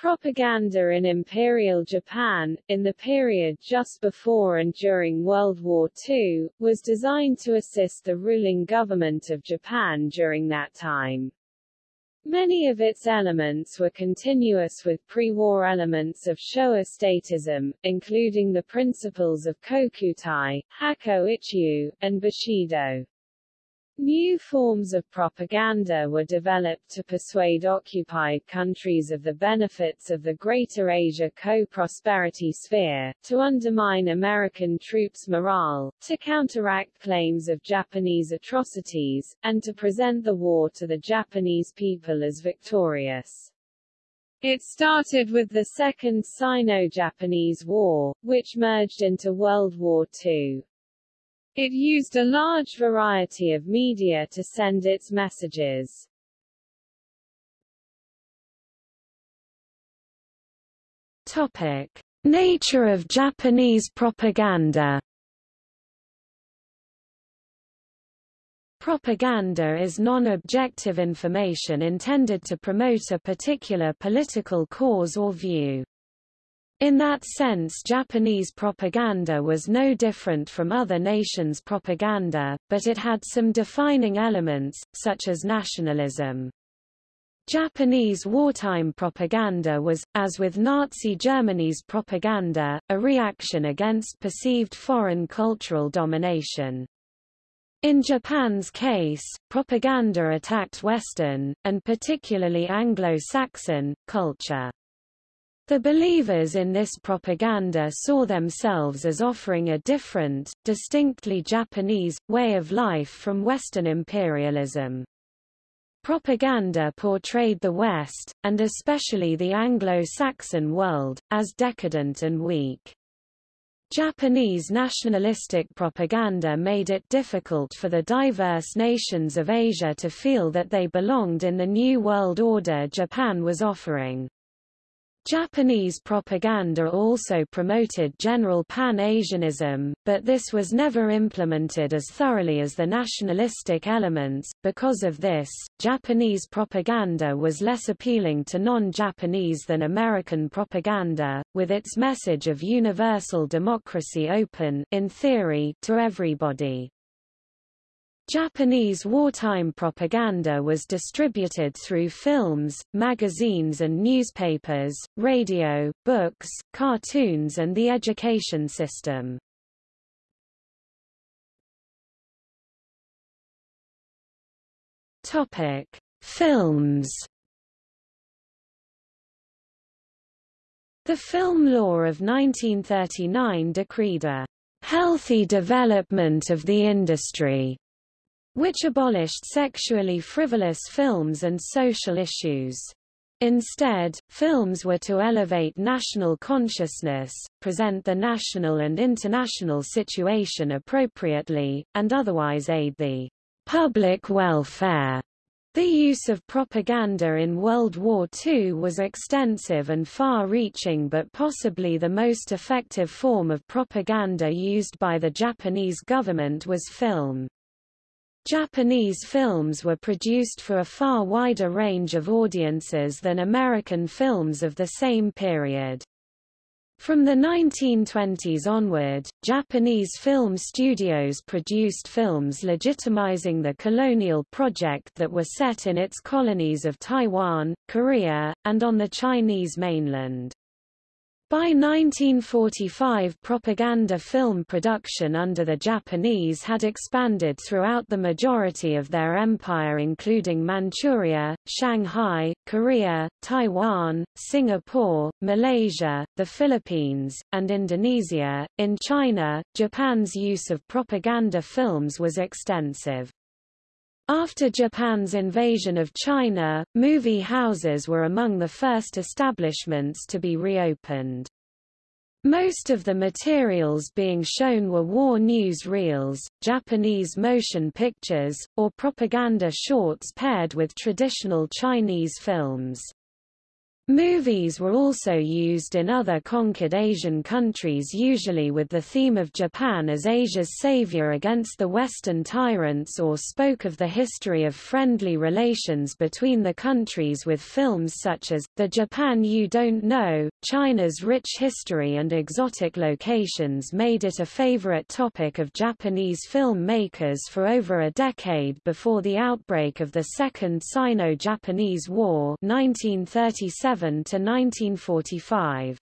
Propaganda in Imperial Japan, in the period just before and during World War II, was designed to assist the ruling government of Japan during that time. Many of its elements were continuous with pre-war elements of Showa statism, including the principles of Kokutai, Hakko Ichiu, and Bushido. New forms of propaganda were developed to persuade occupied countries of the benefits of the Greater Asia co-prosperity sphere, to undermine American troops' morale, to counteract claims of Japanese atrocities, and to present the war to the Japanese people as victorious. It started with the Second Sino-Japanese War, which merged into World War II. It used a large variety of media to send its messages. Topic: Nature of Japanese propaganda. Propaganda is non-objective information intended to promote a particular political cause or view. In that sense Japanese propaganda was no different from other nations' propaganda, but it had some defining elements, such as nationalism. Japanese wartime propaganda was, as with Nazi Germany's propaganda, a reaction against perceived foreign cultural domination. In Japan's case, propaganda attacked Western, and particularly Anglo-Saxon, culture. The believers in this propaganda saw themselves as offering a different, distinctly Japanese, way of life from Western imperialism. Propaganda portrayed the West, and especially the Anglo-Saxon world, as decadent and weak. Japanese nationalistic propaganda made it difficult for the diverse nations of Asia to feel that they belonged in the new world order Japan was offering. Japanese propaganda also promoted general Pan-Asianism, but this was never implemented as thoroughly as the nationalistic elements. Because of this, Japanese propaganda was less appealing to non-Japanese than American propaganda, with its message of universal democracy open in theory to everybody. Japanese wartime propaganda was distributed through films, magazines and newspapers, radio, books, cartoons and the education system. Topic: Films. The film law of 1939 decreed a healthy development of the industry which abolished sexually frivolous films and social issues. Instead, films were to elevate national consciousness, present the national and international situation appropriately, and otherwise aid the public welfare. The use of propaganda in World War II was extensive and far-reaching but possibly the most effective form of propaganda used by the Japanese government was film. Japanese films were produced for a far wider range of audiences than American films of the same period. From the 1920s onward, Japanese film studios produced films legitimizing the colonial project that were set in its colonies of Taiwan, Korea, and on the Chinese mainland. By 1945 propaganda film production under the Japanese had expanded throughout the majority of their empire including Manchuria, Shanghai, Korea, Taiwan, Singapore, Malaysia, the Philippines, and Indonesia. In China, Japan's use of propaganda films was extensive. After Japan's invasion of China, movie houses were among the first establishments to be reopened. Most of the materials being shown were war news reels, Japanese motion pictures, or propaganda shorts paired with traditional Chinese films. Movies were also used in other conquered Asian countries usually with the theme of Japan as Asia's savior against the Western tyrants or spoke of the history of friendly relations between the countries with films such as, The Japan You Don't Know, China's rich history and exotic locations made it a favorite topic of Japanese film makers for over a decade before the outbreak of the Second Sino-Japanese War 1937 to 1945.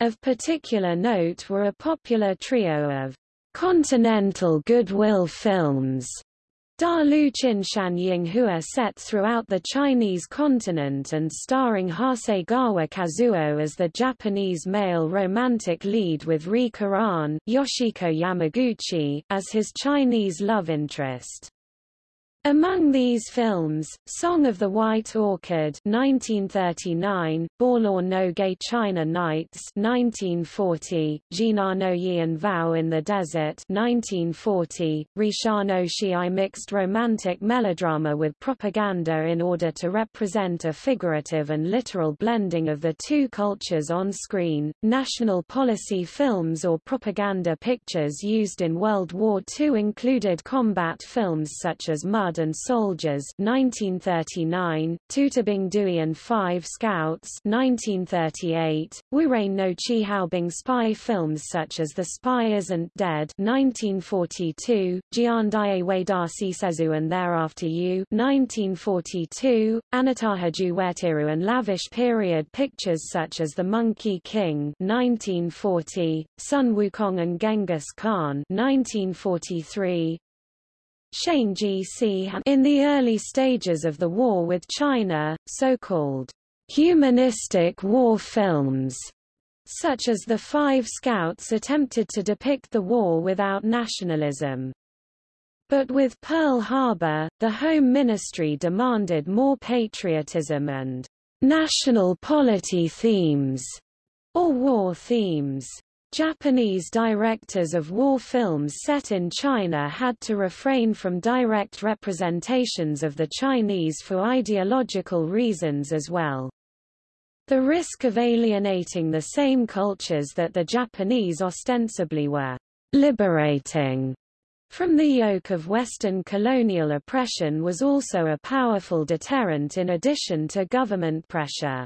Of particular note were a popular trio of continental goodwill films Da Lu Qin Shan Yinghua set throughout the Chinese continent and starring Hasegawa Kazuo as the Japanese male romantic lead with Ri Koran Yoshiko Yamaguchi as his Chinese love interest. Among these films, Song of the White Orchid 1939, Balaur no Gay China Nights 1940, Jina ah no Yian Vow in the Desert 1940, Risha no Shii mixed romantic melodrama with propaganda in order to represent a figurative and literal blending of the two cultures on screen, national policy films or propaganda pictures used in World War II included combat films such as Mud and Soldiers 1939, Tutabing Dui and Five Scouts 1938, Wurain no Chihaobing spy films such as The Spy Isn't Dead 1942, Jiandaye Wadasi Sezu and Thereafter You 1942, Anatahaju Wetiru and lavish period pictures such as The Monkey King 1940, Sun Wukong and Genghis Khan 1943, Shane G.C. In the early stages of the war with China, so-called humanistic war films, such as The Five Scouts attempted to depict the war without nationalism. But with Pearl Harbor, the Home Ministry demanded more patriotism and national polity themes, or war themes. Japanese directors of war films set in China had to refrain from direct representations of the Chinese for ideological reasons as well. The risk of alienating the same cultures that the Japanese ostensibly were liberating from the yoke of Western colonial oppression was also a powerful deterrent in addition to government pressure.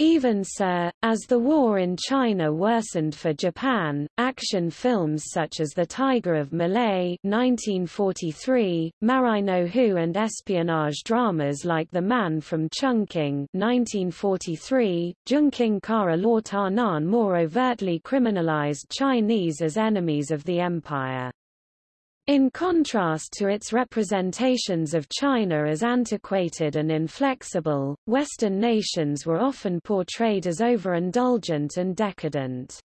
Even so, as the war in China worsened for Japan, action films such as The Tiger of Malay 1943, Marai no Hu and espionage dramas like The Man from Chungking 1943, Zhongqing Kara Law Nan more overtly criminalized Chinese as enemies of the empire. In contrast to its representations of China as antiquated and inflexible, Western nations were often portrayed as overindulgent and decadent.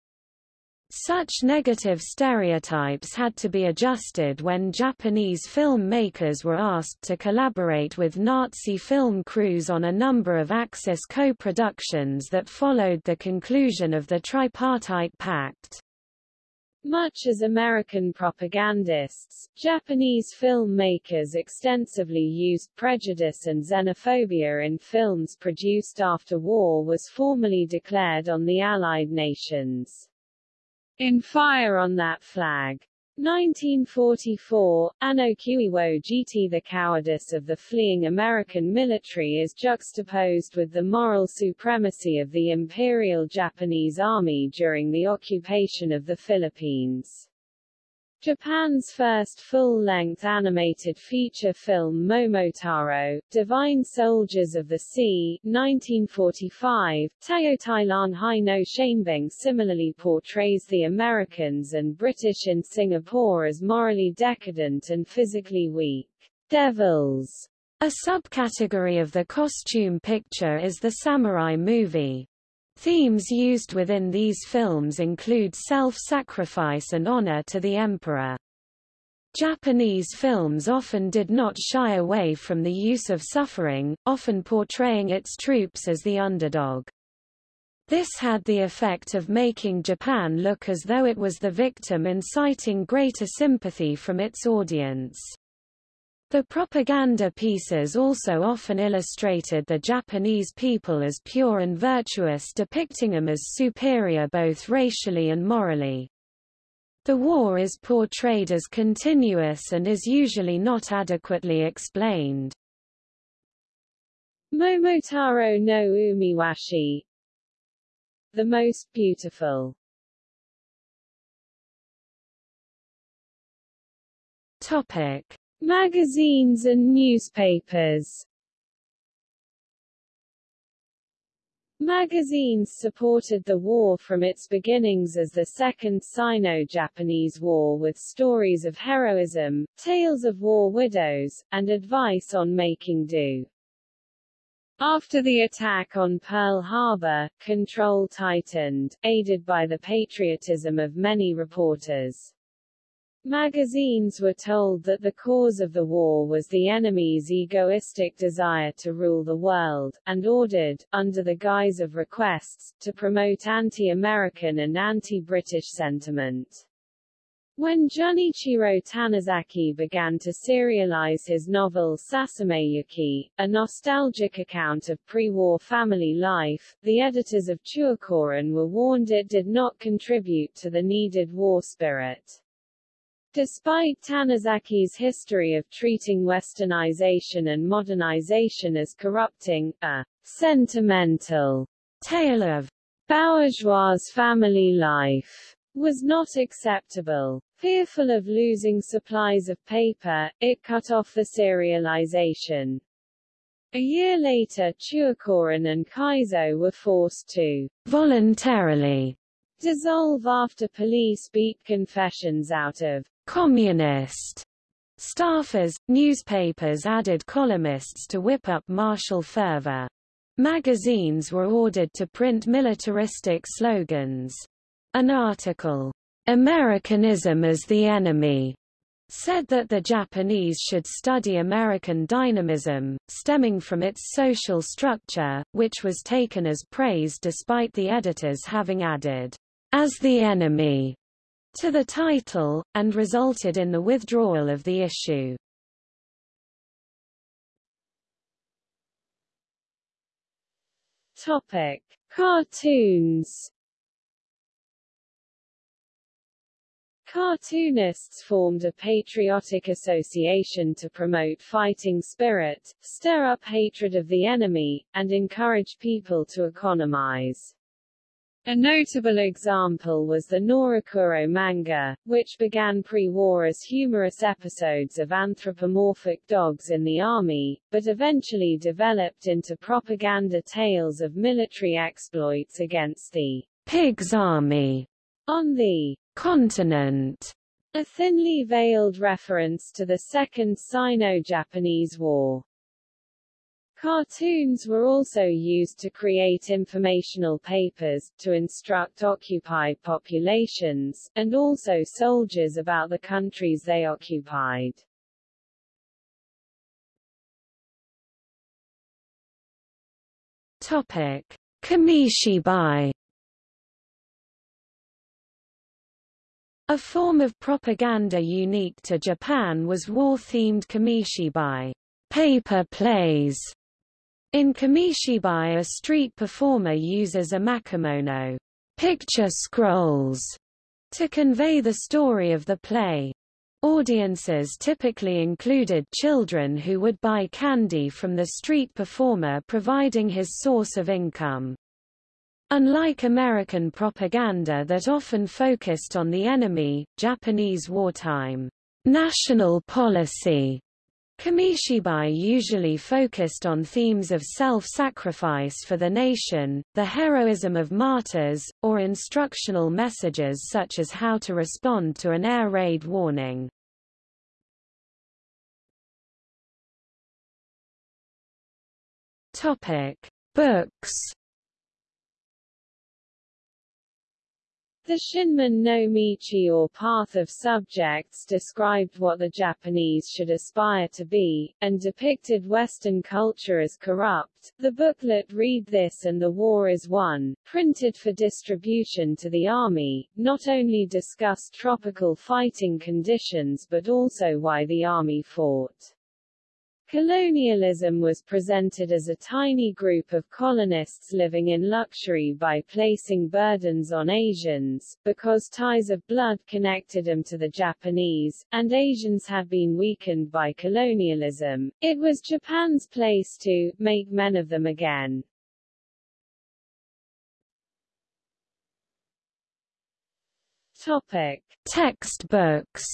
Such negative stereotypes had to be adjusted when Japanese filmmakers were asked to collaborate with Nazi film crews on a number of Axis co-productions that followed the conclusion of the Tripartite Pact. Much as American propagandists, Japanese filmmakers extensively used prejudice and xenophobia in films produced after war was formally declared on the Allied nations. In Fire on That Flag, 1944, Anno GT The cowardice of the fleeing American military is juxtaposed with the moral supremacy of the Imperial Japanese Army during the occupation of the Philippines. Japan's first full-length animated feature film Momotaro, Divine Soldiers of the Sea, 1945, Teo Hai no Shanebing similarly portrays the Americans and British in Singapore as morally decadent and physically weak devils. A subcategory of the costume picture is the samurai movie. Themes used within these films include self-sacrifice and honor to the emperor. Japanese films often did not shy away from the use of suffering, often portraying its troops as the underdog. This had the effect of making Japan look as though it was the victim inciting greater sympathy from its audience. The propaganda pieces also often illustrated the Japanese people as pure and virtuous depicting them as superior both racially and morally. The war is portrayed as continuous and is usually not adequately explained. Momotaro no Umiwashi The most beautiful Topic. Magazines and newspapers Magazines supported the war from its beginnings as the Second Sino-Japanese War with stories of heroism, tales of war widows, and advice on making do. After the attack on Pearl Harbor, control tightened, aided by the patriotism of many reporters. Magazines were told that the cause of the war was the enemy's egoistic desire to rule the world, and ordered, under the guise of requests, to promote anti-American and anti-British sentiment. When Junichiro Tanizaki began to serialize his novel Sasameyuki, a nostalgic account of pre-war family life, the editors of Chuokoron were warned it did not contribute to the needed war spirit. Despite Tanizaki's history of treating westernization and modernization as corrupting, a sentimental tale of bourgeois family life was not acceptable. Fearful of losing supplies of paper, it cut off the serialization. A year later Chuokoron and Kaizo were forced to voluntarily dissolve after police beat confessions out of communist staffers. Newspapers added columnists to whip up martial fervor. Magazines were ordered to print militaristic slogans. An article, Americanism as the Enemy, said that the Japanese should study American dynamism, stemming from its social structure, which was taken as praise despite the editors having added, as the enemy, to the title, and resulted in the withdrawal of the issue. Topic. Cartoons Cartoonists formed a patriotic association to promote fighting spirit, stir up hatred of the enemy, and encourage people to economize. A notable example was the Norakuro manga, which began pre-war as humorous episodes of anthropomorphic dogs in the army, but eventually developed into propaganda tales of military exploits against the Pig's Army on the continent, a thinly veiled reference to the Second Sino-Japanese War. Cartoons were also used to create informational papers, to instruct occupied populations, and also soldiers about the countries they occupied. Topic. Kamishibai A form of propaganda unique to Japan was war-themed kamishibai paper plays. In kamishibai a street performer uses a makemono picture scrolls to convey the story of the play. Audiences typically included children who would buy candy from the street performer providing his source of income. Unlike American propaganda that often focused on the enemy, Japanese wartime national policy Kamishibai usually focused on themes of self-sacrifice for the nation, the heroism of martyrs, or instructional messages such as how to respond to an air raid warning. Topic: Books The Shinmin no Michi or Path of Subjects described what the Japanese should aspire to be, and depicted Western culture as corrupt. The booklet Read This and the War is Won, printed for distribution to the army, not only discussed tropical fighting conditions but also why the army fought. Colonialism was presented as a tiny group of colonists living in luxury by placing burdens on Asians, because ties of blood connected them to the Japanese, and Asians have been weakened by colonialism. It was Japan's place to make men of them again. Topic: Textbooks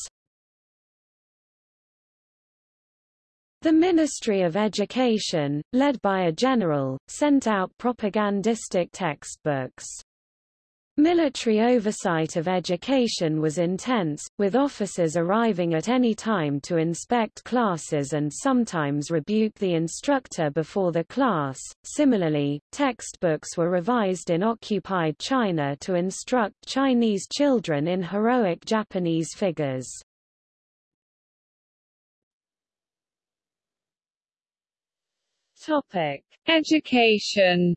The Ministry of Education, led by a general, sent out propagandistic textbooks. Military oversight of education was intense, with officers arriving at any time to inspect classes and sometimes rebuke the instructor before the class. Similarly, textbooks were revised in occupied China to instruct Chinese children in heroic Japanese figures. Topic: Education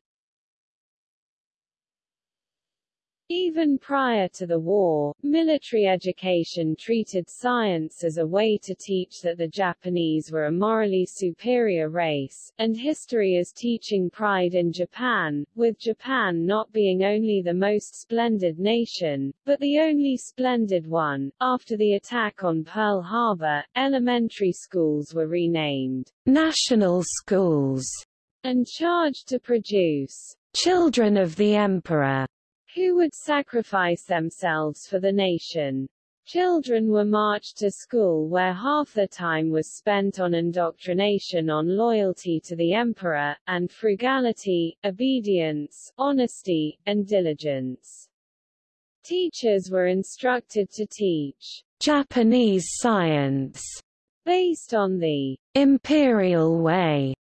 Even prior to the war, military education treated science as a way to teach that the Japanese were a morally superior race, and history as teaching pride in Japan, with Japan not being only the most splendid nation, but the only splendid one. After the attack on Pearl Harbor, elementary schools were renamed national schools and charged to produce children of the emperor who would sacrifice themselves for the nation. Children were marched to school where half the time was spent on indoctrination on loyalty to the emperor, and frugality, obedience, honesty, and diligence. Teachers were instructed to teach Japanese science based on the imperial way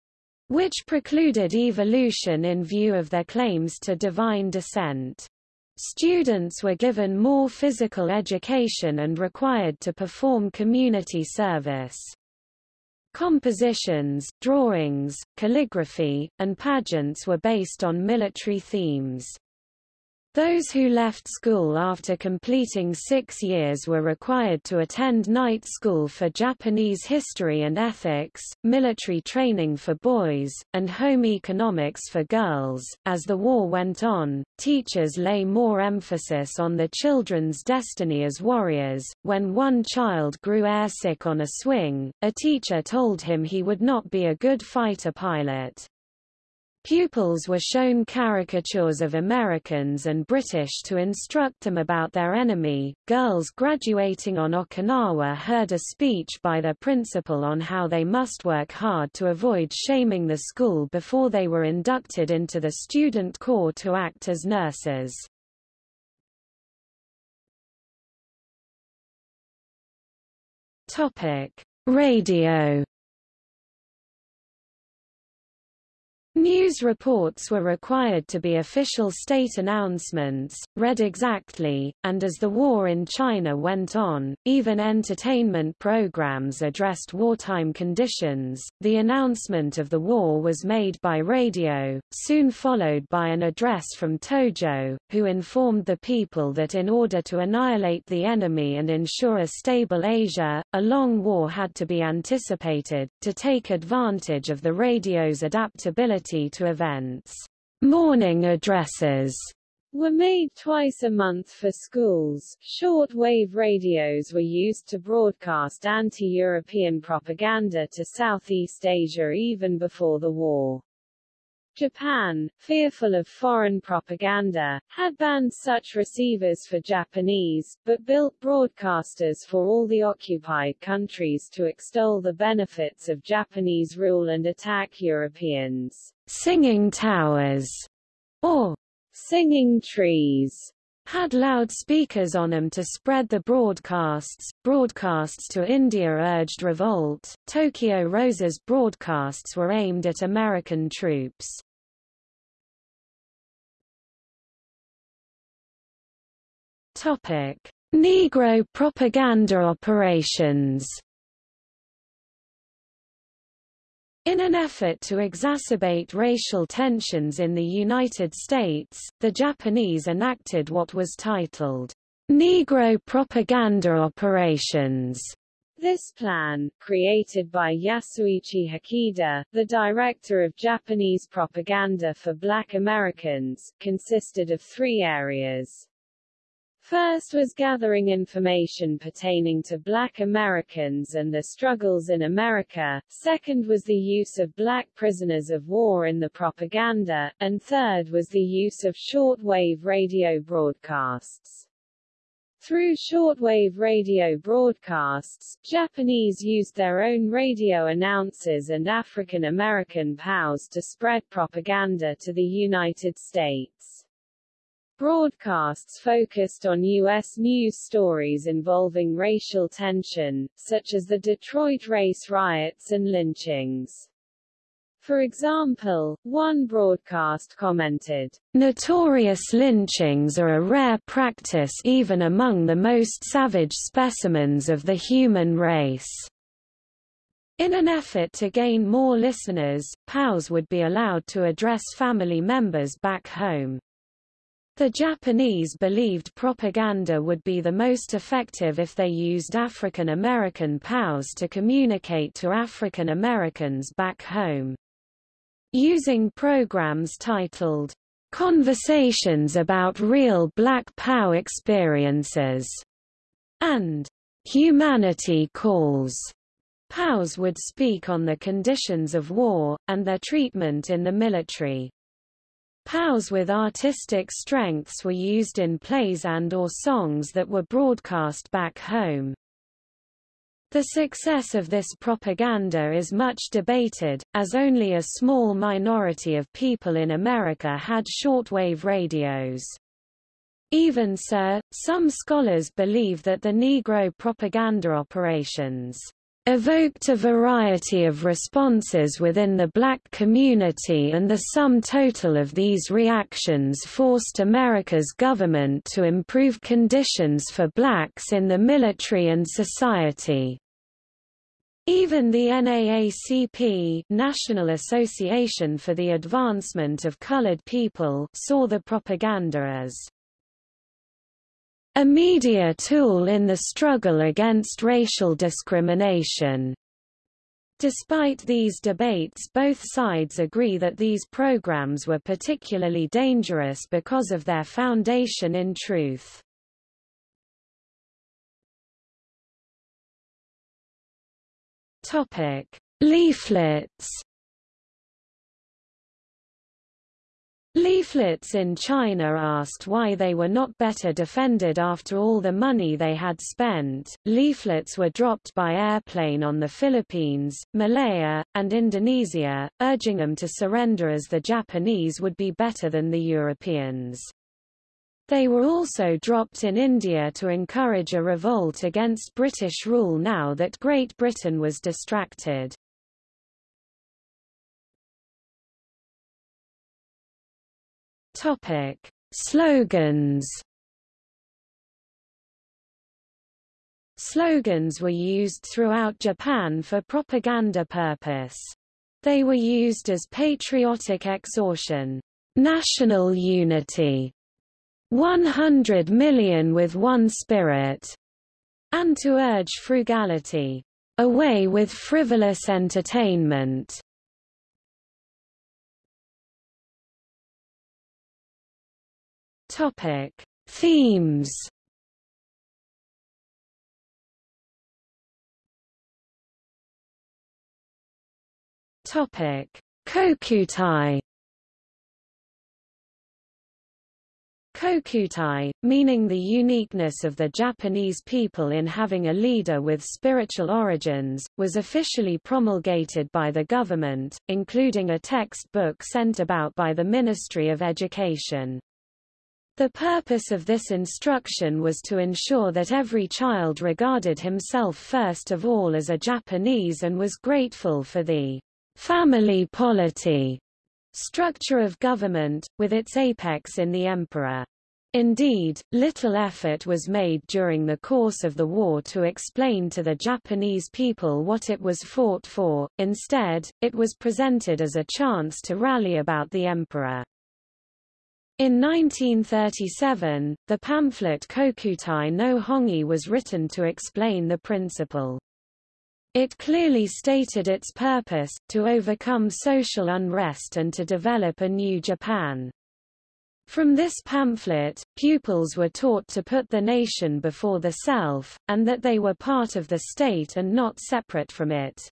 which precluded evolution in view of their claims to divine descent. Students were given more physical education and required to perform community service. Compositions, drawings, calligraphy, and pageants were based on military themes. Those who left school after completing six years were required to attend night school for Japanese history and ethics, military training for boys, and home economics for girls. As the war went on, teachers lay more emphasis on the children's destiny as warriors. When one child grew airsick on a swing, a teacher told him he would not be a good fighter pilot. Pupils were shown caricatures of Americans and British to instruct them about their enemy. Girls graduating on Okinawa heard a speech by their principal on how they must work hard to avoid shaming the school before they were inducted into the student corps to act as nurses. Topic: Radio News reports were required to be official state announcements, read exactly, and as the war in China went on, even entertainment programs addressed wartime conditions. The announcement of the war was made by radio, soon followed by an address from Tojo, who informed the people that in order to annihilate the enemy and ensure a stable Asia, a long war had to be anticipated, to take advantage of the radio's adaptability to events. Morning addresses were made twice a month for schools. Short-wave radios were used to broadcast anti-European propaganda to Southeast Asia even before the war. Japan, fearful of foreign propaganda, had banned such receivers for Japanese, but built broadcasters for all the occupied countries to extol the benefits of Japanese rule and attack Europeans. Singing towers, or singing trees, had loudspeakers on them to spread the broadcasts. Broadcasts to India urged revolt. Tokyo Rose's broadcasts were aimed at American troops. Topic: Negro propaganda operations. In an effort to exacerbate racial tensions in the United States, the Japanese enacted what was titled, Negro Propaganda Operations. This plan, created by Yasuichi Hikida, the director of Japanese propaganda for black Americans, consisted of three areas. First was gathering information pertaining to black Americans and their struggles in America, second was the use of black prisoners of war in the propaganda, and third was the use of shortwave radio broadcasts. Through shortwave radio broadcasts, Japanese used their own radio announcers and African American POWs to spread propaganda to the United States. Broadcasts focused on U.S. news stories involving racial tension, such as the Detroit race riots and lynchings. For example, one broadcast commented, Notorious lynchings are a rare practice even among the most savage specimens of the human race. In an effort to gain more listeners, POWs would be allowed to address family members back home. The Japanese believed propaganda would be the most effective if they used African American POWs to communicate to African Americans back home. Using programs titled, Conversations about Real Black POW Experiences, and Humanity Calls, POWs would speak on the conditions of war, and their treatment in the military. POWs with artistic strengths were used in plays and or songs that were broadcast back home. The success of this propaganda is much debated, as only a small minority of people in America had shortwave radios. Even so, some scholars believe that the Negro propaganda operations evoked a variety of responses within the black community and the sum total of these reactions forced America's government to improve conditions for blacks in the military and society. Even the NAACP National Association for the Advancement of Colored People saw the propaganda as a media tool in the struggle against racial discrimination. Despite these debates both sides agree that these programs were particularly dangerous because of their foundation in truth. Topic: Leaflets. Leaflets in China asked why they were not better defended after all the money they had spent. Leaflets were dropped by airplane on the Philippines, Malaya, and Indonesia, urging them to surrender as the Japanese would be better than the Europeans. They were also dropped in India to encourage a revolt against British rule now that Great Britain was distracted. Topic: Slogans. Slogans were used throughout Japan for propaganda purpose. They were used as patriotic exhortation, national unity, 100 million with one spirit, and to urge frugality, away with frivolous entertainment. Topic: Themes. Topic: Kokutai. Kokutai, meaning the uniqueness of the Japanese people in having a leader with spiritual origins, was officially promulgated by the government, including a textbook sent about by the Ministry of Education. The purpose of this instruction was to ensure that every child regarded himself first of all as a Japanese and was grateful for the family polity structure of government, with its apex in the emperor. Indeed, little effort was made during the course of the war to explain to the Japanese people what it was fought for, instead, it was presented as a chance to rally about the emperor. In 1937, the pamphlet Kokutai no Hongi was written to explain the principle. It clearly stated its purpose, to overcome social unrest and to develop a new Japan. From this pamphlet, pupils were taught to put the nation before the self, and that they were part of the state and not separate from it.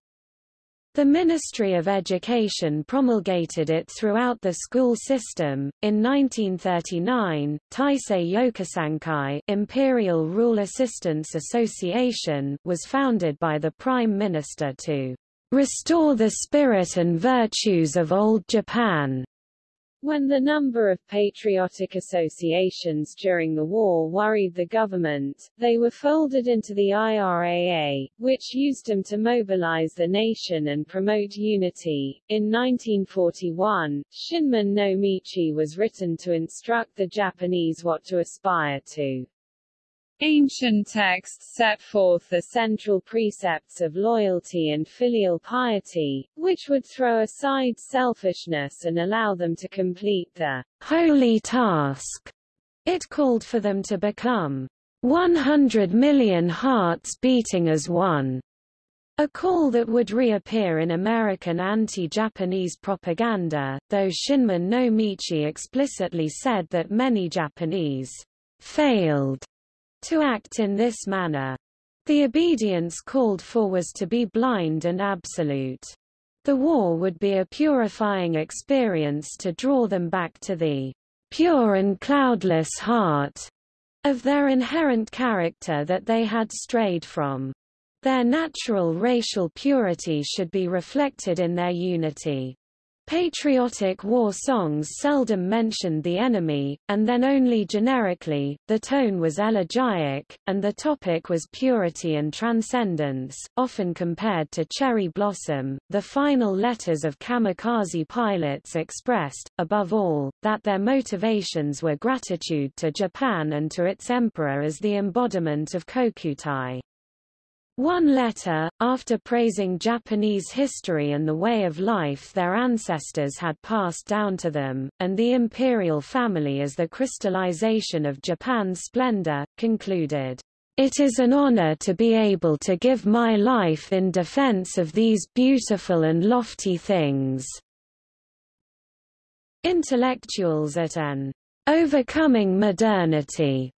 The Ministry of Education promulgated it throughout the school system. In 1939, Taisei Yokusankai Imperial Rule Assistance Association was founded by the Prime Minister to restore the spirit and virtues of Old Japan. When the number of patriotic associations during the war worried the government, they were folded into the IRAA, which used them to mobilize the nation and promote unity. In 1941, Shinmin no Michi was written to instruct the Japanese what to aspire to. Ancient texts set forth the central precepts of loyalty and filial piety, which would throw aside selfishness and allow them to complete the holy task. It called for them to become 100 million hearts beating as one. A call that would reappear in American anti-Japanese propaganda, though Shinmin no Michi explicitly said that many Japanese failed to act in this manner. The obedience called for was to be blind and absolute. The war would be a purifying experience to draw them back to the pure and cloudless heart of their inherent character that they had strayed from. Their natural racial purity should be reflected in their unity. Patriotic war songs seldom mentioned the enemy, and then only generically, the tone was elegiac, and the topic was purity and transcendence, often compared to Cherry Blossom. The final letters of kamikaze pilots expressed, above all, that their motivations were gratitude to Japan and to its emperor as the embodiment of Kokutai. One letter, after praising Japanese history and the way of life their ancestors had passed down to them, and the imperial family as the crystallization of Japan's splendor, concluded, It is an honor to be able to give my life in defense of these beautiful and lofty things. Intellectuals at an overcoming modernity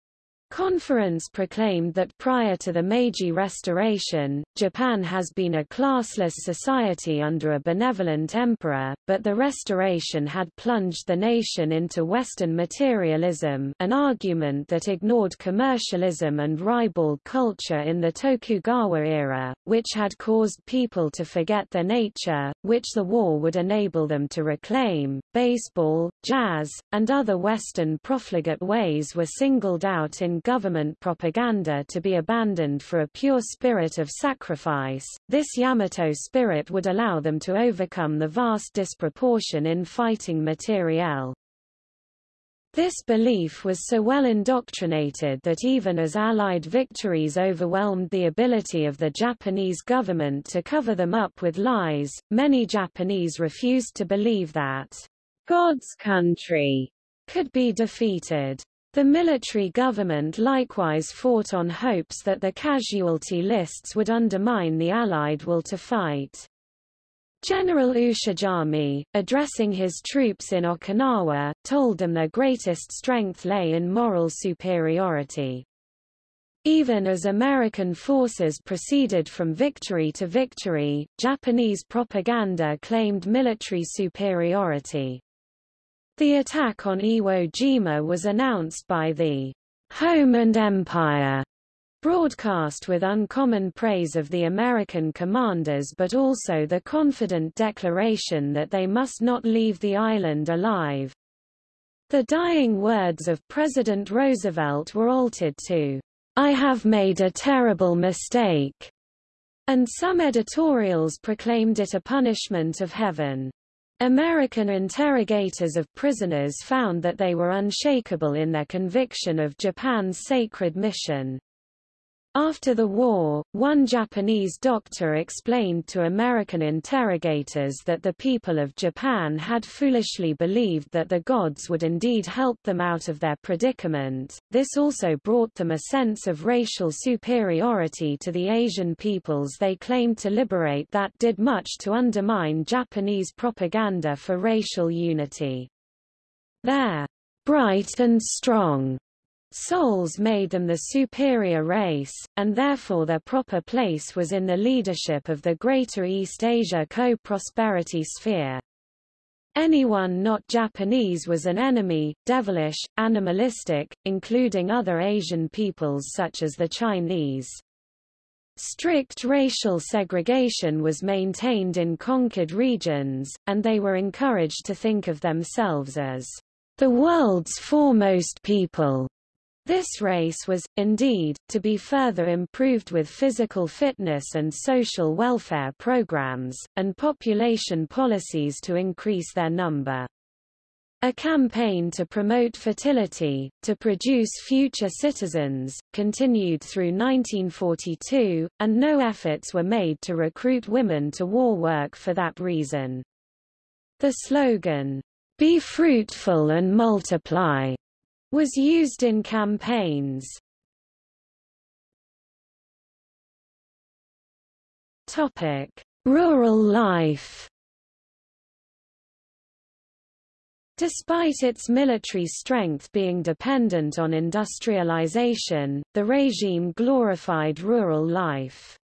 Conference proclaimed that prior to the Meiji Restoration, Japan has been a classless society under a benevolent emperor, but the restoration had plunged the nation into Western materialism an argument that ignored commercialism and ribald culture in the Tokugawa era, which had caused people to forget their nature, which the war would enable them to reclaim. Baseball, jazz, and other Western profligate ways were singled out in government propaganda to be abandoned for a pure spirit of sacrifice. This Yamato spirit would allow them to overcome the vast disproportion in fighting materiel. This belief was so well indoctrinated that even as Allied victories overwhelmed the ability of the Japanese government to cover them up with lies, many Japanese refused to believe that God's country could be defeated. The military government likewise fought on hopes that the casualty lists would undermine the Allied will to fight. General Ushijima, addressing his troops in Okinawa, told them their greatest strength lay in moral superiority. Even as American forces proceeded from victory to victory, Japanese propaganda claimed military superiority. The attack on Iwo Jima was announced by the Home and Empire broadcast with uncommon praise of the American commanders but also the confident declaration that they must not leave the island alive. The dying words of President Roosevelt were altered to, I have made a terrible mistake, and some editorials proclaimed it a punishment of heaven. American interrogators of prisoners found that they were unshakable in their conviction of Japan's sacred mission. After the war, one Japanese doctor explained to American interrogators that the people of Japan had foolishly believed that the gods would indeed help them out of their predicament. This also brought them a sense of racial superiority to the Asian peoples they claimed to liberate that did much to undermine Japanese propaganda for racial unity. Their bright and strong Souls made them the superior race, and therefore their proper place was in the leadership of the Greater East Asia co-prosperity sphere. Anyone not Japanese was an enemy, devilish, animalistic, including other Asian peoples such as the Chinese. Strict racial segregation was maintained in conquered regions, and they were encouraged to think of themselves as the world's foremost people. This race was, indeed, to be further improved with physical fitness and social welfare programs, and population policies to increase their number. A campaign to promote fertility, to produce future citizens, continued through 1942, and no efforts were made to recruit women to war work for that reason. The slogan, Be fruitful and multiply, was used in campaigns. Topic: Rural life. Despite its military strength being dependent on industrialization, the regime glorified rural life.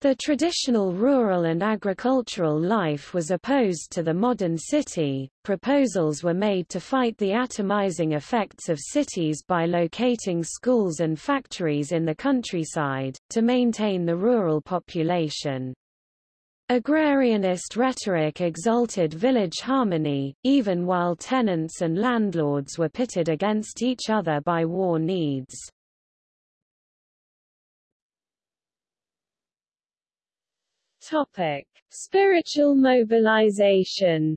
The traditional rural and agricultural life was opposed to the modern city. Proposals were made to fight the atomizing effects of cities by locating schools and factories in the countryside, to maintain the rural population. Agrarianist rhetoric exalted village harmony, even while tenants and landlords were pitted against each other by war needs. Topic: Spiritual mobilization.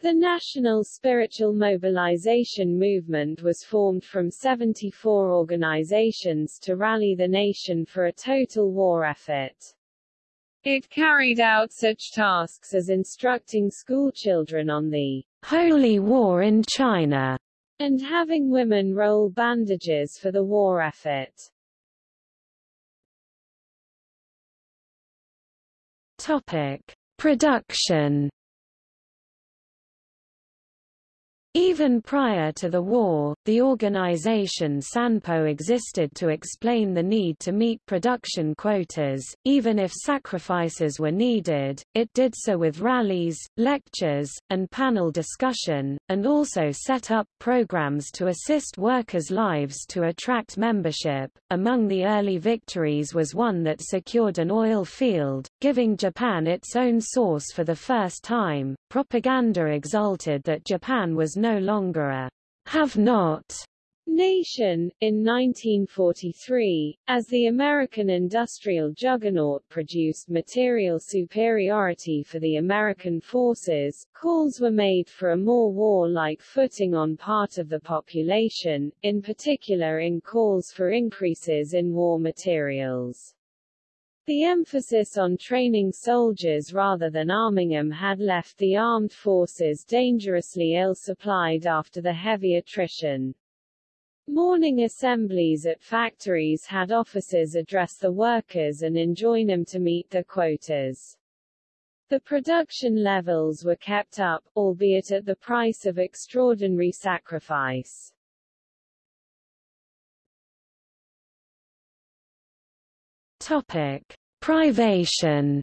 The National Spiritual Mobilization Movement was formed from 74 organizations to rally the nation for a total war effort. It carried out such tasks as instructing schoolchildren on the Holy War in China and having women roll bandages for the war effort. Topic: Production. Even prior to the war, the organization Sanpo existed to explain the need to meet production quotas, even if sacrifices were needed, it did so with rallies, lectures, and panel discussion, and also set up programs to assist workers' lives to attract membership. Among the early victories was one that secured an oil field, giving Japan its own source for the first time. Propaganda exulted that Japan was no longer a have-not nation. In 1943, as the American industrial juggernaut produced material superiority for the American forces, calls were made for a more war-like footing on part of the population, in particular in calls for increases in war materials. The emphasis on training soldiers rather than arming them had left the armed forces dangerously ill-supplied after the heavy attrition. Morning assemblies at factories had officers address the workers and enjoin them to meet their quotas. The production levels were kept up, albeit at the price of extraordinary sacrifice. Topic: Privation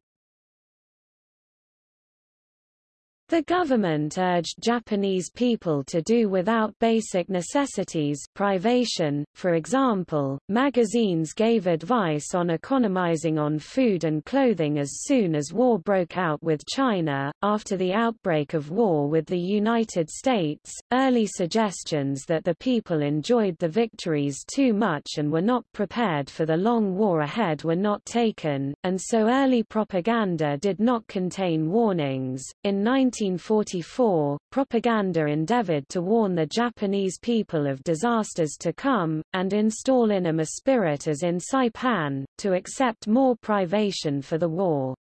The government urged Japanese people to do without basic necessities privation, for example, magazines gave advice on economizing on food and clothing as soon as war broke out with China. After the outbreak of war with the United States, early suggestions that the people enjoyed the victories too much and were not prepared for the long war ahead were not taken, and so early propaganda did not contain warnings. In 19 1944, propaganda endeavored to warn the Japanese people of disasters to come, and install in them a spirit as in Saipan, to accept more privation for the war.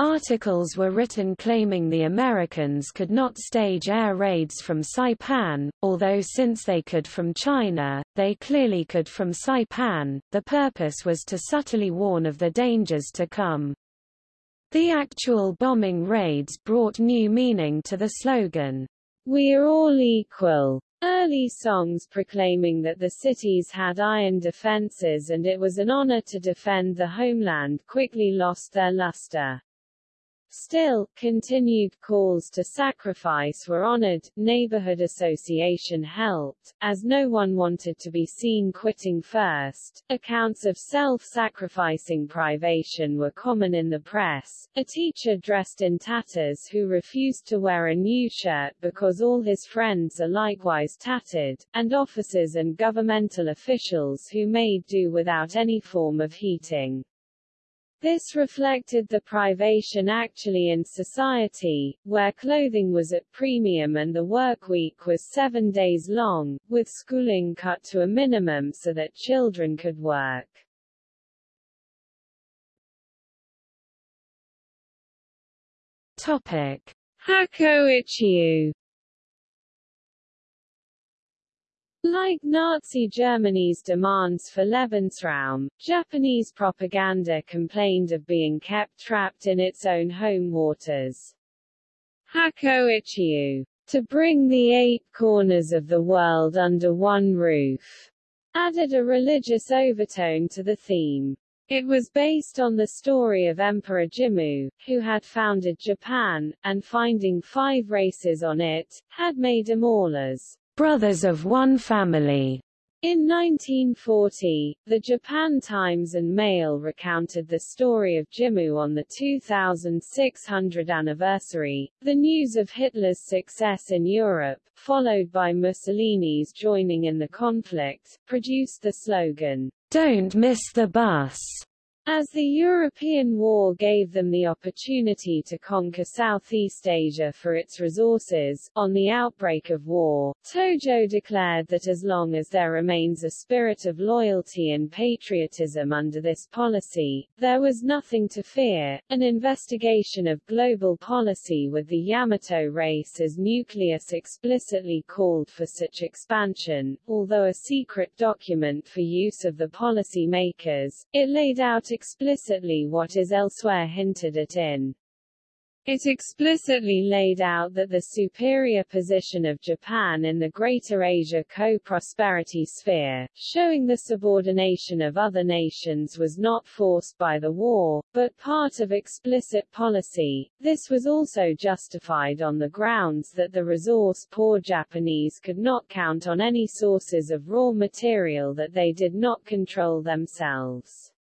Articles were written claiming the Americans could not stage air raids from Saipan, although since they could from China, they clearly could from Saipan. The purpose was to subtly warn of the dangers to come. The actual bombing raids brought new meaning to the slogan, We're all equal. Early songs proclaiming that the cities had iron defenses and it was an honor to defend the homeland quickly lost their luster. Still, continued calls to sacrifice were honored, neighborhood association helped, as no one wanted to be seen quitting first. Accounts of self-sacrificing privation were common in the press. A teacher dressed in tatters who refused to wear a new shirt because all his friends are likewise tattered, and officers and governmental officials who made do without any form of heating. This reflected the privation actually in society, where clothing was at premium and the workweek was seven days long, with schooling cut to a minimum so that children could work. Topic. Hakko ichiu Like Nazi Germany's demands for Lebensraum, Japanese propaganda complained of being kept trapped in its own home waters. Hakko ichiu, to bring the eight corners of the world under one roof, added a religious overtone to the theme. It was based on the story of Emperor Jimmu, who had founded Japan, and finding five races on it, had made them all as brothers of one family. In 1940, the Japan Times and Mail recounted the story of Jimmu on the 2600 anniversary. The news of Hitler's success in Europe, followed by Mussolini's joining in the conflict, produced the slogan, Don't miss the bus. As the European War gave them the opportunity to conquer Southeast Asia for its resources, on the outbreak of war, Tojo declared that as long as there remains a spirit of loyalty and patriotism under this policy, there was nothing to fear. An investigation of global policy with the Yamato race as nucleus explicitly called for such expansion, although a secret document for use of the policy makers, it laid out explicitly what is elsewhere hinted at in it explicitly laid out that the superior position of Japan in the Greater Asia co-prosperity sphere, showing the subordination of other nations was not forced by the war, but part of explicit policy. This was also justified on the grounds that the resource-poor Japanese could not count on any sources of raw material that they did not control themselves.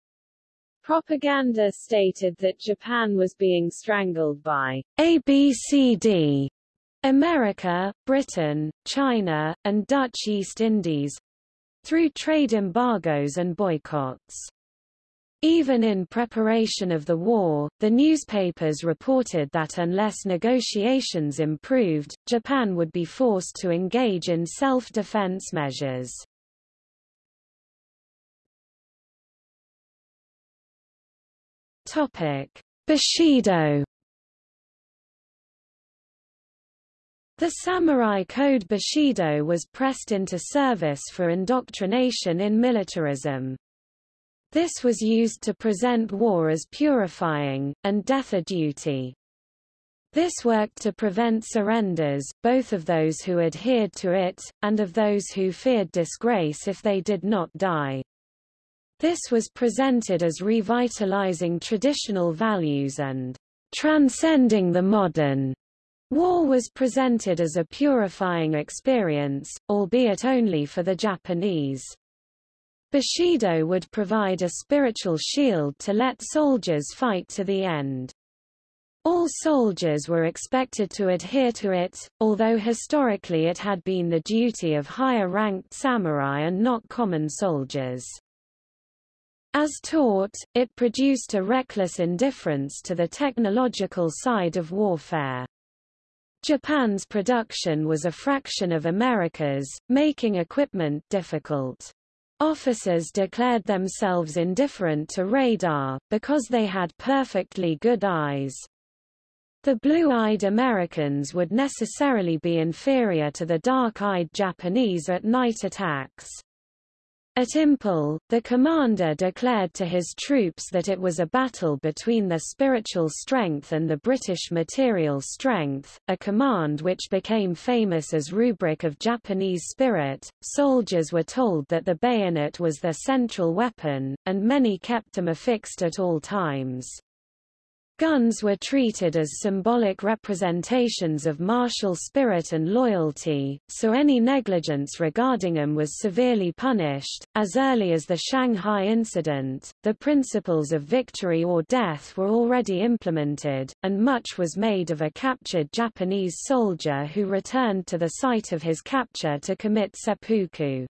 Propaganda stated that Japan was being strangled by ABCD America, Britain, China, and Dutch East Indies through trade embargoes and boycotts. Even in preparation of the war, the newspapers reported that unless negotiations improved, Japan would be forced to engage in self-defense measures. Topic: Bushido. The samurai code Bushido was pressed into service for indoctrination in militarism. This was used to present war as purifying, and death a duty. This worked to prevent surrenders, both of those who adhered to it, and of those who feared disgrace if they did not die. This was presented as revitalizing traditional values and transcending the modern. War was presented as a purifying experience, albeit only for the Japanese. Bushido would provide a spiritual shield to let soldiers fight to the end. All soldiers were expected to adhere to it, although historically it had been the duty of higher-ranked samurai and not common soldiers. As taught, it produced a reckless indifference to the technological side of warfare. Japan's production was a fraction of America's, making equipment difficult. Officers declared themselves indifferent to radar, because they had perfectly good eyes. The blue-eyed Americans would necessarily be inferior to the dark-eyed Japanese at night attacks. At Imphal, the commander declared to his troops that it was a battle between their spiritual strength and the British material strength, a command which became famous as rubric of Japanese spirit. Soldiers were told that the bayonet was their central weapon, and many kept them affixed at all times. Guns were treated as symbolic representations of martial spirit and loyalty, so any negligence regarding them was severely punished. As early as the Shanghai incident, the principles of victory or death were already implemented, and much was made of a captured Japanese soldier who returned to the site of his capture to commit seppuku.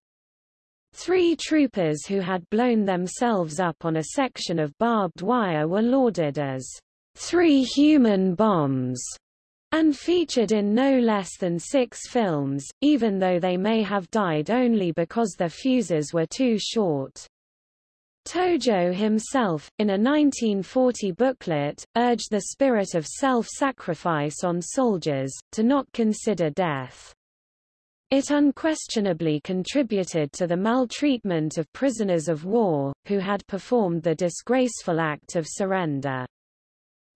Three troopers who had blown themselves up on a section of barbed wire were lauded as Three Human Bombs, and featured in no less than six films, even though they may have died only because their fuses were too short. Tojo himself, in a 1940 booklet, urged the spirit of self-sacrifice on soldiers, to not consider death. It unquestionably contributed to the maltreatment of prisoners of war, who had performed the disgraceful act of surrender.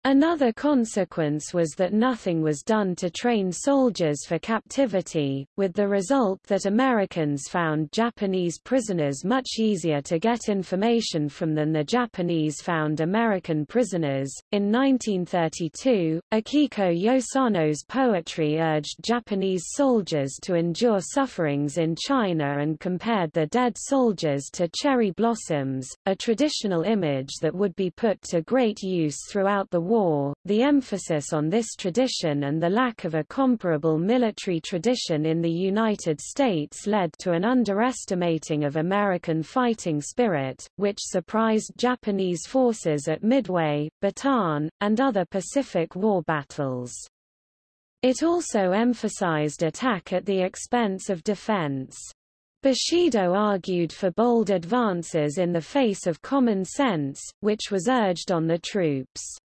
Another consequence was that nothing was done to train soldiers for captivity, with the result that Americans found Japanese prisoners much easier to get information from than the Japanese found American prisoners. In 1932, Akiko Yosano's poetry urged Japanese soldiers to endure sufferings in China and compared the dead soldiers to cherry blossoms, a traditional image that would be put to great use throughout the war, the emphasis on this tradition and the lack of a comparable military tradition in the United States led to an underestimating of American fighting spirit, which surprised Japanese forces at Midway, Bataan, and other Pacific War battles. It also emphasized attack at the expense of defense. Bushido argued for bold advances in the face of common sense, which was urged on the troops.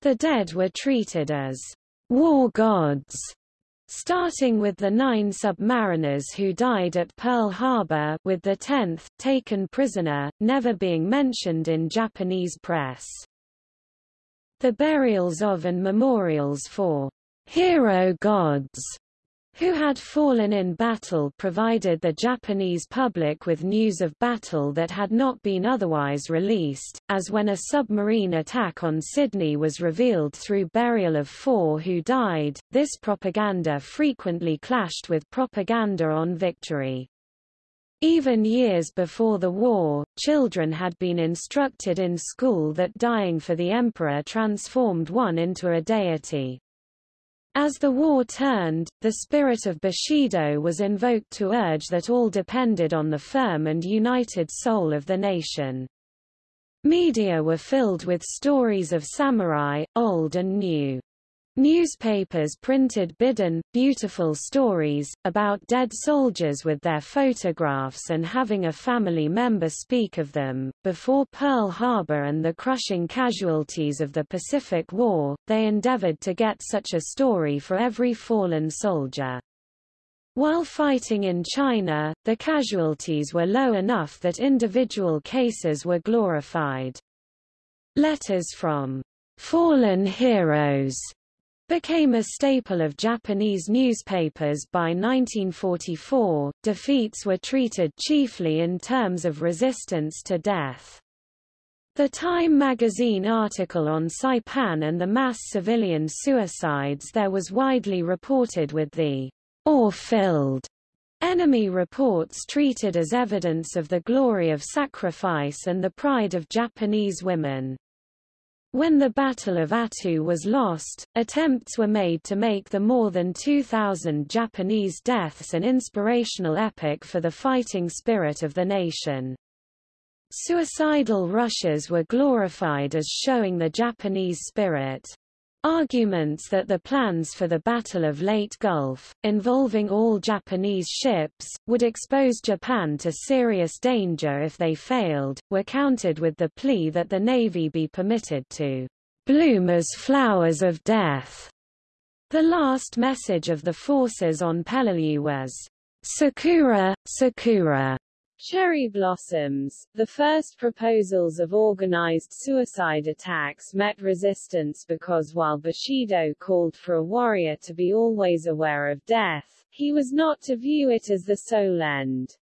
The dead were treated as war gods, starting with the nine submariners who died at Pearl Harbor with the tenth, taken prisoner, never being mentioned in Japanese press. The burials of and memorials for hero gods who had fallen in battle provided the Japanese public with news of battle that had not been otherwise released, as when a submarine attack on Sydney was revealed through burial of four who died, this propaganda frequently clashed with propaganda on victory. Even years before the war, children had been instructed in school that dying for the emperor transformed one into a deity. As the war turned, the spirit of Bushido was invoked to urge that all depended on the firm and united soul of the nation. Media were filled with stories of samurai, old and new. Newspapers printed bidan, beautiful stories, about dead soldiers with their photographs and having a family member speak of them. Before Pearl Harbor and the crushing casualties of the Pacific War, they endeavored to get such a story for every fallen soldier. While fighting in China, the casualties were low enough that individual cases were glorified. Letters from fallen heroes became a staple of Japanese newspapers by 1944. Defeats were treated chiefly in terms of resistance to death. The Time magazine article on Saipan and the mass civilian suicides there was widely reported with the ore-filled enemy reports treated as evidence of the glory of sacrifice and the pride of Japanese women. When the Battle of Attu was lost, attempts were made to make the more than 2,000 Japanese deaths an inspirational epic for the fighting spirit of the nation. Suicidal rushes were glorified as showing the Japanese spirit. Arguments that the plans for the Battle of Leyte Gulf, involving all Japanese ships, would expose Japan to serious danger if they failed, were countered with the plea that the Navy be permitted to bloom as flowers of death. The last message of the forces on Peleliu was, Sakura, Sakura, Cherry blossoms, the first proposals of organized suicide attacks met resistance because while Bushido called for a warrior to be always aware of death, he was not to view it as the sole end.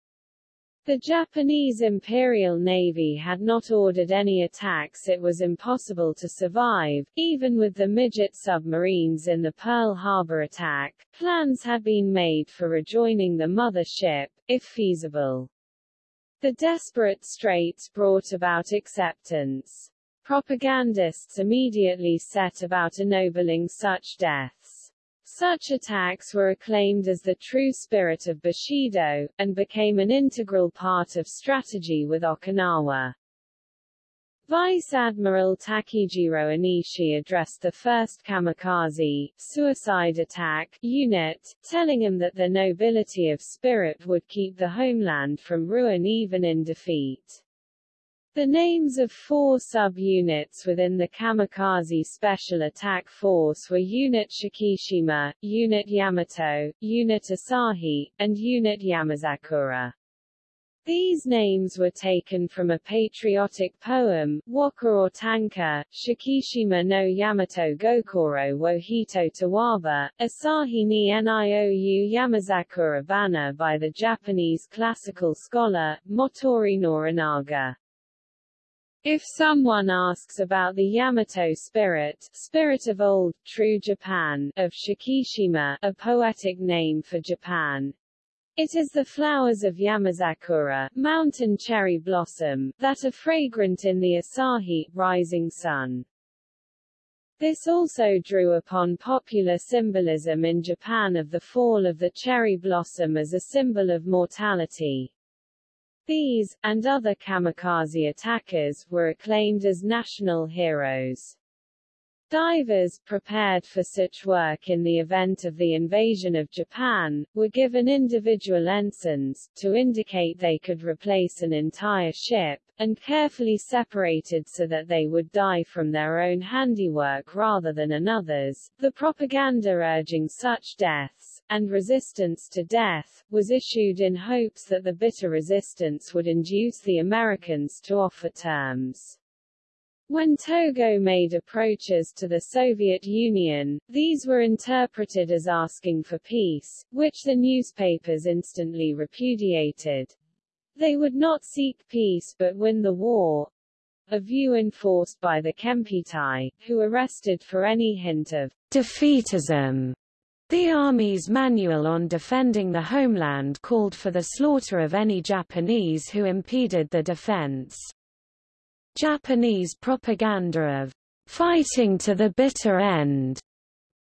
The Japanese Imperial Navy had not ordered any attacks it was impossible to survive, even with the midget submarines in the Pearl Harbor attack, plans had been made for rejoining the mother ship, if feasible. The desperate straits brought about acceptance. Propagandists immediately set about ennobling such deaths. Such attacks were acclaimed as the true spirit of Bushido, and became an integral part of strategy with Okinawa. Vice Admiral Takejiro Onishi addressed the first kamikaze suicide attack unit, telling him that the nobility of spirit would keep the homeland from ruin even in defeat. The names of four sub-units within the Kamikaze Special Attack Force were Unit Shikishima, Unit Yamato, Unit Asahi, and Unit Yamazakura. These names were taken from a patriotic poem, Waka or Tanka, Shikishima no Yamato Gokoro wo Hito Towaba, Asahi ni Niou Yamazakura banner by the Japanese classical scholar, Motoori Norinaga. If someone asks about the Yamato spirit, spirit of old, true Japan, of Shikishima, a poetic name for Japan, it is the flowers of Yamazakura, mountain cherry blossom, that are fragrant in the Asahi, rising sun. This also drew upon popular symbolism in Japan of the fall of the cherry blossom as a symbol of mortality. These, and other kamikaze attackers, were acclaimed as national heroes. Divers, prepared for such work in the event of the invasion of Japan, were given individual ensigns, to indicate they could replace an entire ship, and carefully separated so that they would die from their own handiwork rather than another's. The propaganda urging such deaths, and resistance to death, was issued in hopes that the bitter resistance would induce the Americans to offer terms. When Togo made approaches to the Soviet Union, these were interpreted as asking for peace, which the newspapers instantly repudiated. They would not seek peace but win the war, a view enforced by the Kempeitai, who arrested for any hint of defeatism. The Army's manual on defending the homeland called for the slaughter of any Japanese who impeded the defense. Japanese propaganda of fighting to the bitter end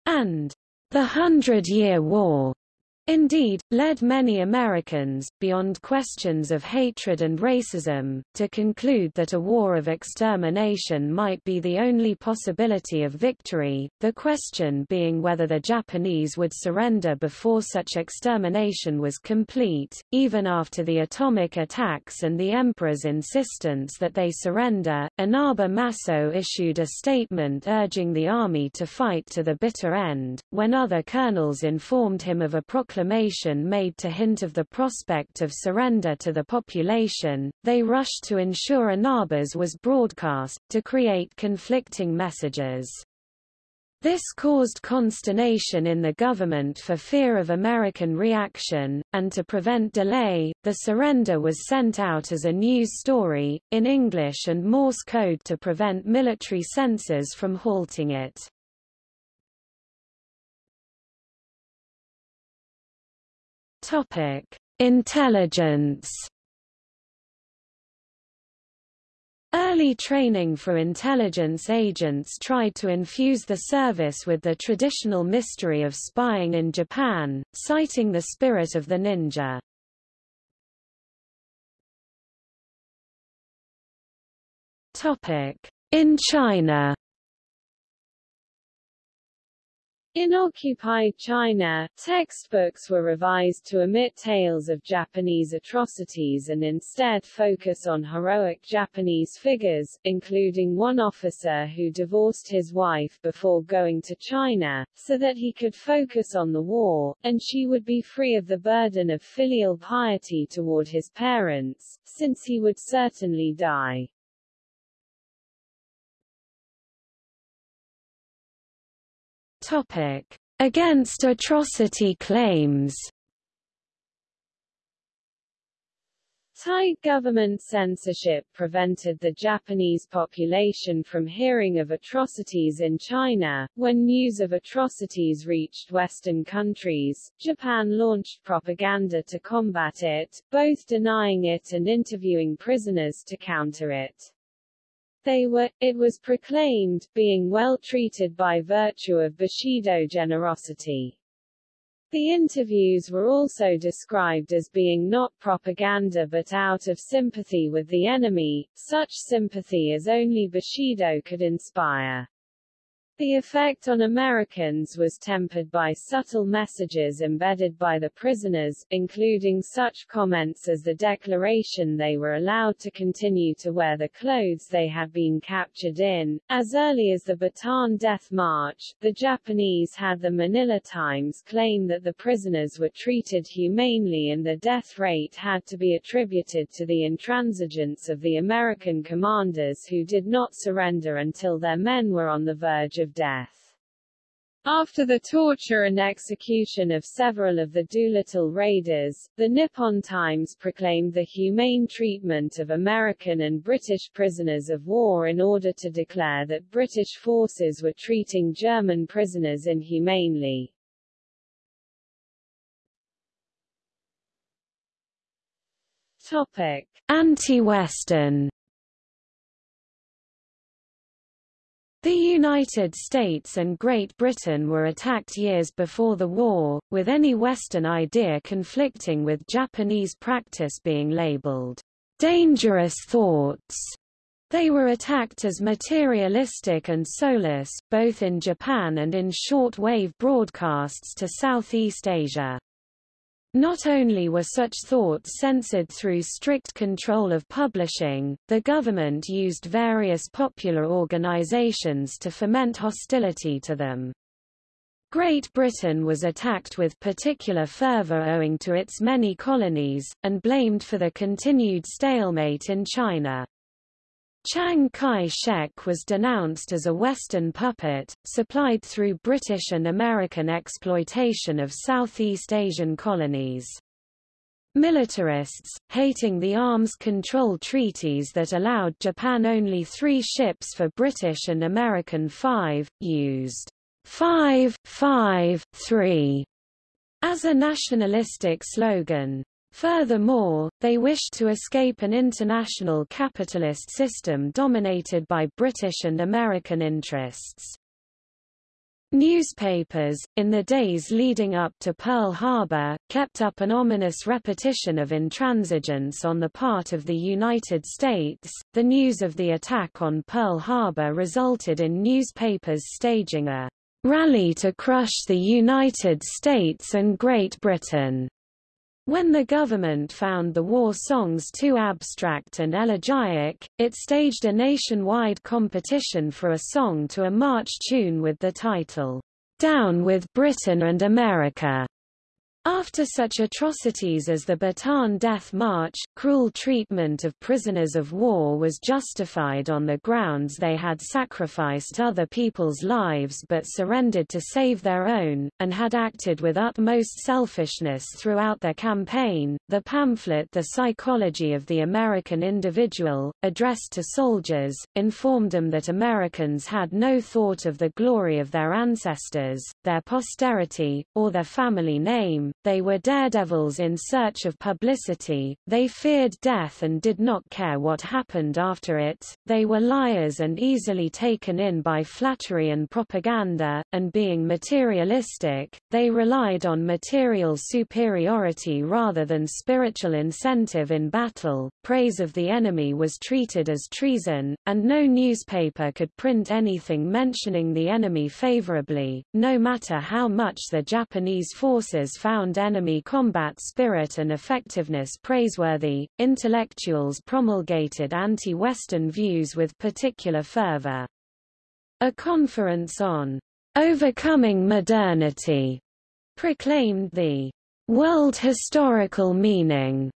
and the Hundred Year War indeed, led many Americans, beyond questions of hatred and racism, to conclude that a war of extermination might be the only possibility of victory, the question being whether the Japanese would surrender before such extermination was complete, even after the atomic attacks and the emperor's insistence that they surrender. Inaba Masao issued a statement urging the army to fight to the bitter end, when other colonels informed him of a proclamation proclamation made to hint of the prospect of surrender to the population, they rushed to ensure Inaba's was broadcast, to create conflicting messages. This caused consternation in the government for fear of American reaction, and to prevent delay, the surrender was sent out as a news story, in English and Morse code to prevent military censors from halting it. Topic: Intelligence. Early training for intelligence agents tried to infuse the service with the traditional mystery of spying in Japan, citing the spirit of the ninja. Topic: In China. In occupied China, textbooks were revised to omit tales of Japanese atrocities and instead focus on heroic Japanese figures, including one officer who divorced his wife before going to China, so that he could focus on the war, and she would be free of the burden of filial piety toward his parents, since he would certainly die. Topic: Against atrocity claims. Thai government censorship prevented the Japanese population from hearing of atrocities in China. When news of atrocities reached Western countries, Japan launched propaganda to combat it, both denying it and interviewing prisoners to counter it. They were, it was proclaimed, being well treated by virtue of Bushido generosity. The interviews were also described as being not propaganda but out of sympathy with the enemy, such sympathy as only Bushido could inspire. The effect on Americans was tempered by subtle messages embedded by the prisoners, including such comments as the declaration they were allowed to continue to wear the clothes they had been captured in. As early as the Bataan Death March, the Japanese had the Manila Times claim that the prisoners were treated humanely and the death rate had to be attributed to the intransigence of the American commanders who did not surrender until their men were on the verge of death. After the torture and execution of several of the Doolittle raiders, the Nippon Times proclaimed the humane treatment of American and British prisoners of war in order to declare that British forces were treating German prisoners inhumanely. Topic: Anti-Western The United States and Great Britain were attacked years before the war, with any Western idea conflicting with Japanese practice being labeled dangerous thoughts. They were attacked as materialistic and soulless, both in Japan and in short-wave broadcasts to Southeast Asia. Not only were such thoughts censored through strict control of publishing, the government used various popular organizations to foment hostility to them. Great Britain was attacked with particular fervor owing to its many colonies, and blamed for the continued stalemate in China. Chiang Kai-shek was denounced as a Western puppet, supplied through British and American exploitation of Southeast Asian colonies. Militarists, hating the arms control treaties that allowed Japan only three ships for British and American five, used 5, 5, 3 as a nationalistic slogan. Furthermore, they wished to escape an international capitalist system dominated by British and American interests. Newspapers, in the days leading up to Pearl Harbor, kept up an ominous repetition of intransigence on the part of the United States. The news of the attack on Pearl Harbor resulted in newspapers staging a rally to crush the United States and Great Britain when the government found the war songs too abstract and elegiac, it staged a nationwide competition for a song to a march tune with the title, Down with Britain and America. After such atrocities as the Bataan Death March, cruel treatment of prisoners of war was justified on the grounds they had sacrificed other people's lives but surrendered to save their own, and had acted with utmost selfishness throughout their campaign. The pamphlet The Psychology of the American Individual, addressed to soldiers, informed them that Americans had no thought of the glory of their ancestors, their posterity, or their family name, they were daredevils in search of publicity, they feared death and did not care what happened after it, they were liars and easily taken in by flattery and propaganda, and being materialistic, they relied on material superiority rather than spiritual incentive in battle, praise of the enemy was treated as treason, and no newspaper could print anything mentioning the enemy favorably, no matter how much the Japanese forces found enemy combat spirit and effectiveness praiseworthy. Intellectuals promulgated anti-Western views with particular fervor. A conference on overcoming modernity proclaimed the world historical meaning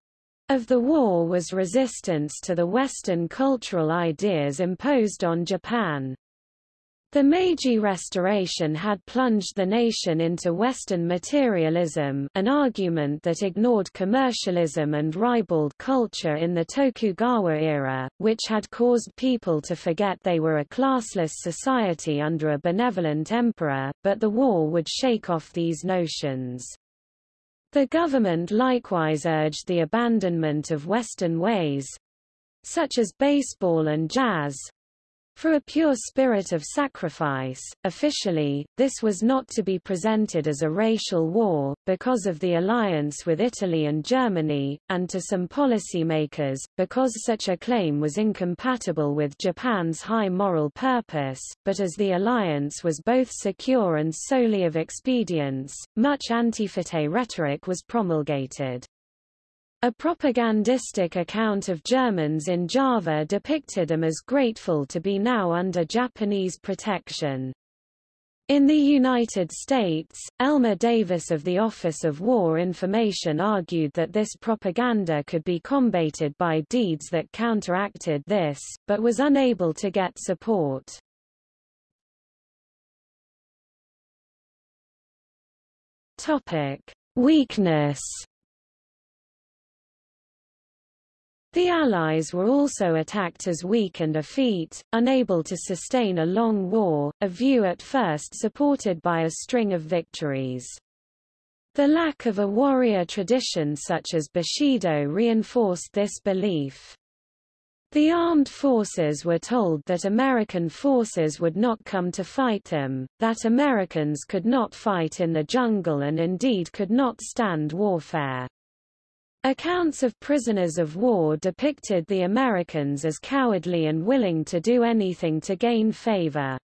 of the war was resistance to the Western cultural ideas imposed on Japan. The Meiji Restoration had plunged the nation into Western materialism an argument that ignored commercialism and ribald culture in the Tokugawa era, which had caused people to forget they were a classless society under a benevolent emperor, but the war would shake off these notions. The government likewise urged the abandonment of Western ways, such as baseball and jazz, for a pure spirit of sacrifice, officially, this was not to be presented as a racial war, because of the alliance with Italy and Germany, and to some policymakers, because such a claim was incompatible with Japan's high moral purpose, but as the alliance was both secure and solely of expedience, much anti-fete rhetoric was promulgated. A propagandistic account of Germans in Java depicted them as grateful to be now under Japanese protection. In the United States, Elmer Davis of the Office of War Information argued that this propaganda could be combated by deeds that counteracted this, but was unable to get support. Topic: Weakness The Allies were also attacked as weak and effete, unable to sustain a long war, a view at first supported by a string of victories. The lack of a warrior tradition such as Bushido reinforced this belief. The armed forces were told that American forces would not come to fight them, that Americans could not fight in the jungle and indeed could not stand warfare. Accounts of prisoners of war depicted the Americans as cowardly and willing to do anything to gain favor.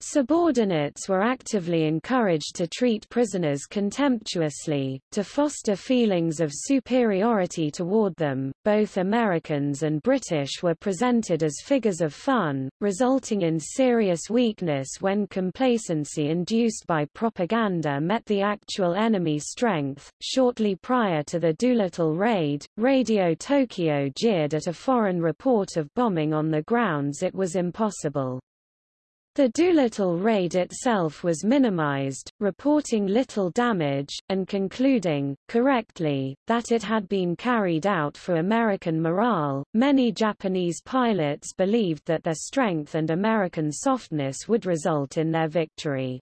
Subordinates were actively encouraged to treat prisoners contemptuously, to foster feelings of superiority toward them. Both Americans and British were presented as figures of fun, resulting in serious weakness when complacency induced by propaganda met the actual enemy strength. Shortly prior to the Doolittle raid, Radio Tokyo jeered at a foreign report of bombing on the grounds it was impossible. The Doolittle raid itself was minimized, reporting little damage, and concluding, correctly, that it had been carried out for American morale. Many Japanese pilots believed that their strength and American softness would result in their victory.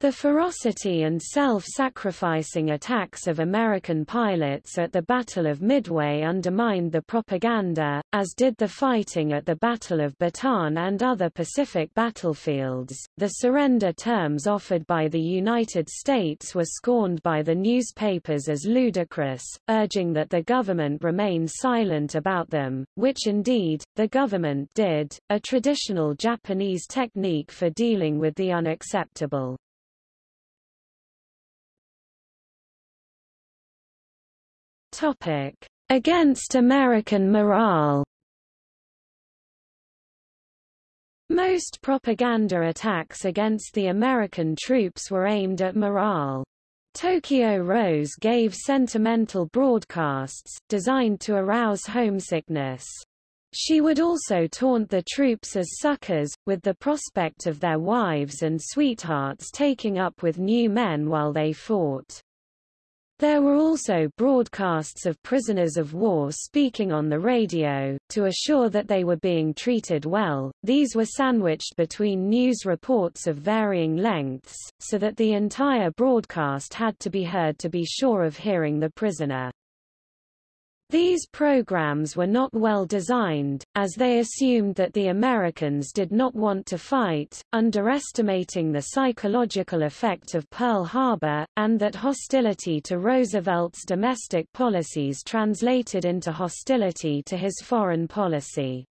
The ferocity and self-sacrificing attacks of American pilots at the Battle of Midway undermined the propaganda, as did the fighting at the Battle of Bataan and other Pacific battlefields. The surrender terms offered by the United States were scorned by the newspapers as ludicrous, urging that the government remain silent about them, which indeed, the government did, a traditional Japanese technique for dealing with the unacceptable. Topic: Against American morale. Most propaganda attacks against the American troops were aimed at morale. Tokyo Rose gave sentimental broadcasts, designed to arouse homesickness. She would also taunt the troops as suckers, with the prospect of their wives and sweethearts taking up with new men while they fought. There were also broadcasts of prisoners of war speaking on the radio, to assure that they were being treated well. These were sandwiched between news reports of varying lengths, so that the entire broadcast had to be heard to be sure of hearing the prisoner. These programs were not well designed, as they assumed that the Americans did not want to fight, underestimating the psychological effect of Pearl Harbor, and that hostility to Roosevelt's domestic policies translated into hostility to his foreign policy.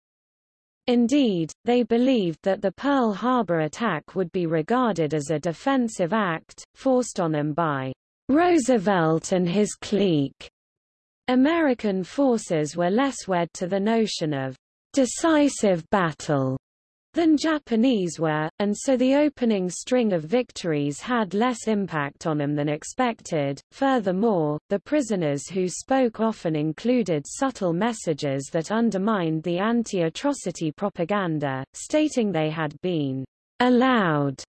Indeed, they believed that the Pearl Harbor attack would be regarded as a defensive act, forced on them by Roosevelt and his clique. American forces were less wed to the notion of decisive battle than Japanese were, and so the opening string of victories had less impact on them than expected. Furthermore, the prisoners who spoke often included subtle messages that undermined the anti-atrocity propaganda, stating they had been allowed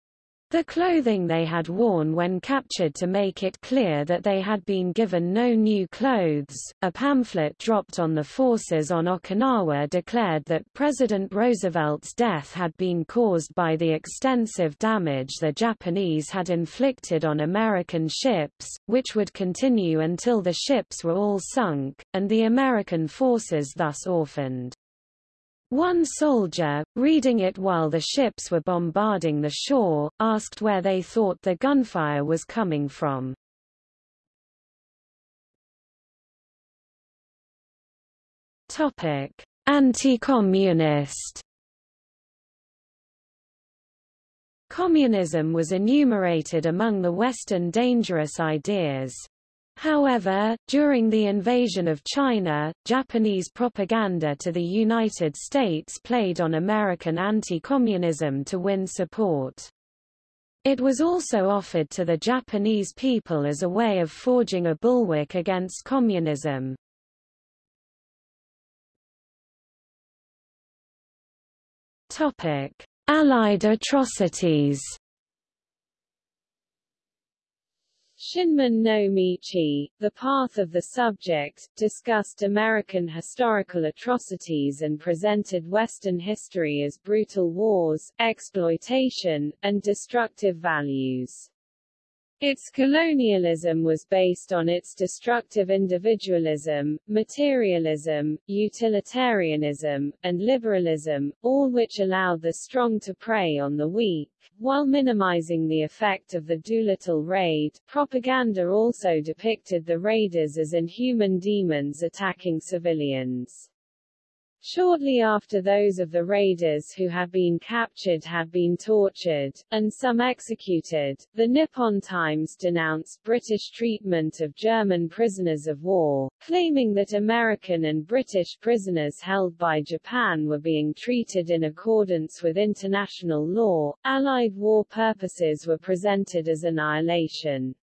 the clothing they had worn when captured to make it clear that they had been given no new clothes. A pamphlet dropped on the forces on Okinawa declared that President Roosevelt's death had been caused by the extensive damage the Japanese had inflicted on American ships, which would continue until the ships were all sunk, and the American forces thus orphaned. One soldier, reading it while the ships were bombarding the shore, asked where they thought the gunfire was coming from. Anti-communist. Communism was enumerated among the Western dangerous ideas. However, during the invasion of China, Japanese propaganda to the United States played on American anti-communism to win support. It was also offered to the Japanese people as a way of forging a bulwark against communism. Allied atrocities Shinmin no Michi, The Path of the Subject, discussed American historical atrocities and presented Western history as brutal wars, exploitation, and destructive values. Its colonialism was based on its destructive individualism, materialism, utilitarianism, and liberalism, all which allowed the strong to prey on the weak. While minimizing the effect of the Doolittle raid, propaganda also depicted the raiders as inhuman demons attacking civilians. Shortly after those of the raiders who had been captured had been tortured, and some executed, the Nippon Times denounced British treatment of German prisoners of war, claiming that American and British prisoners held by Japan were being treated in accordance with international law. Allied war purposes were presented as annihilation.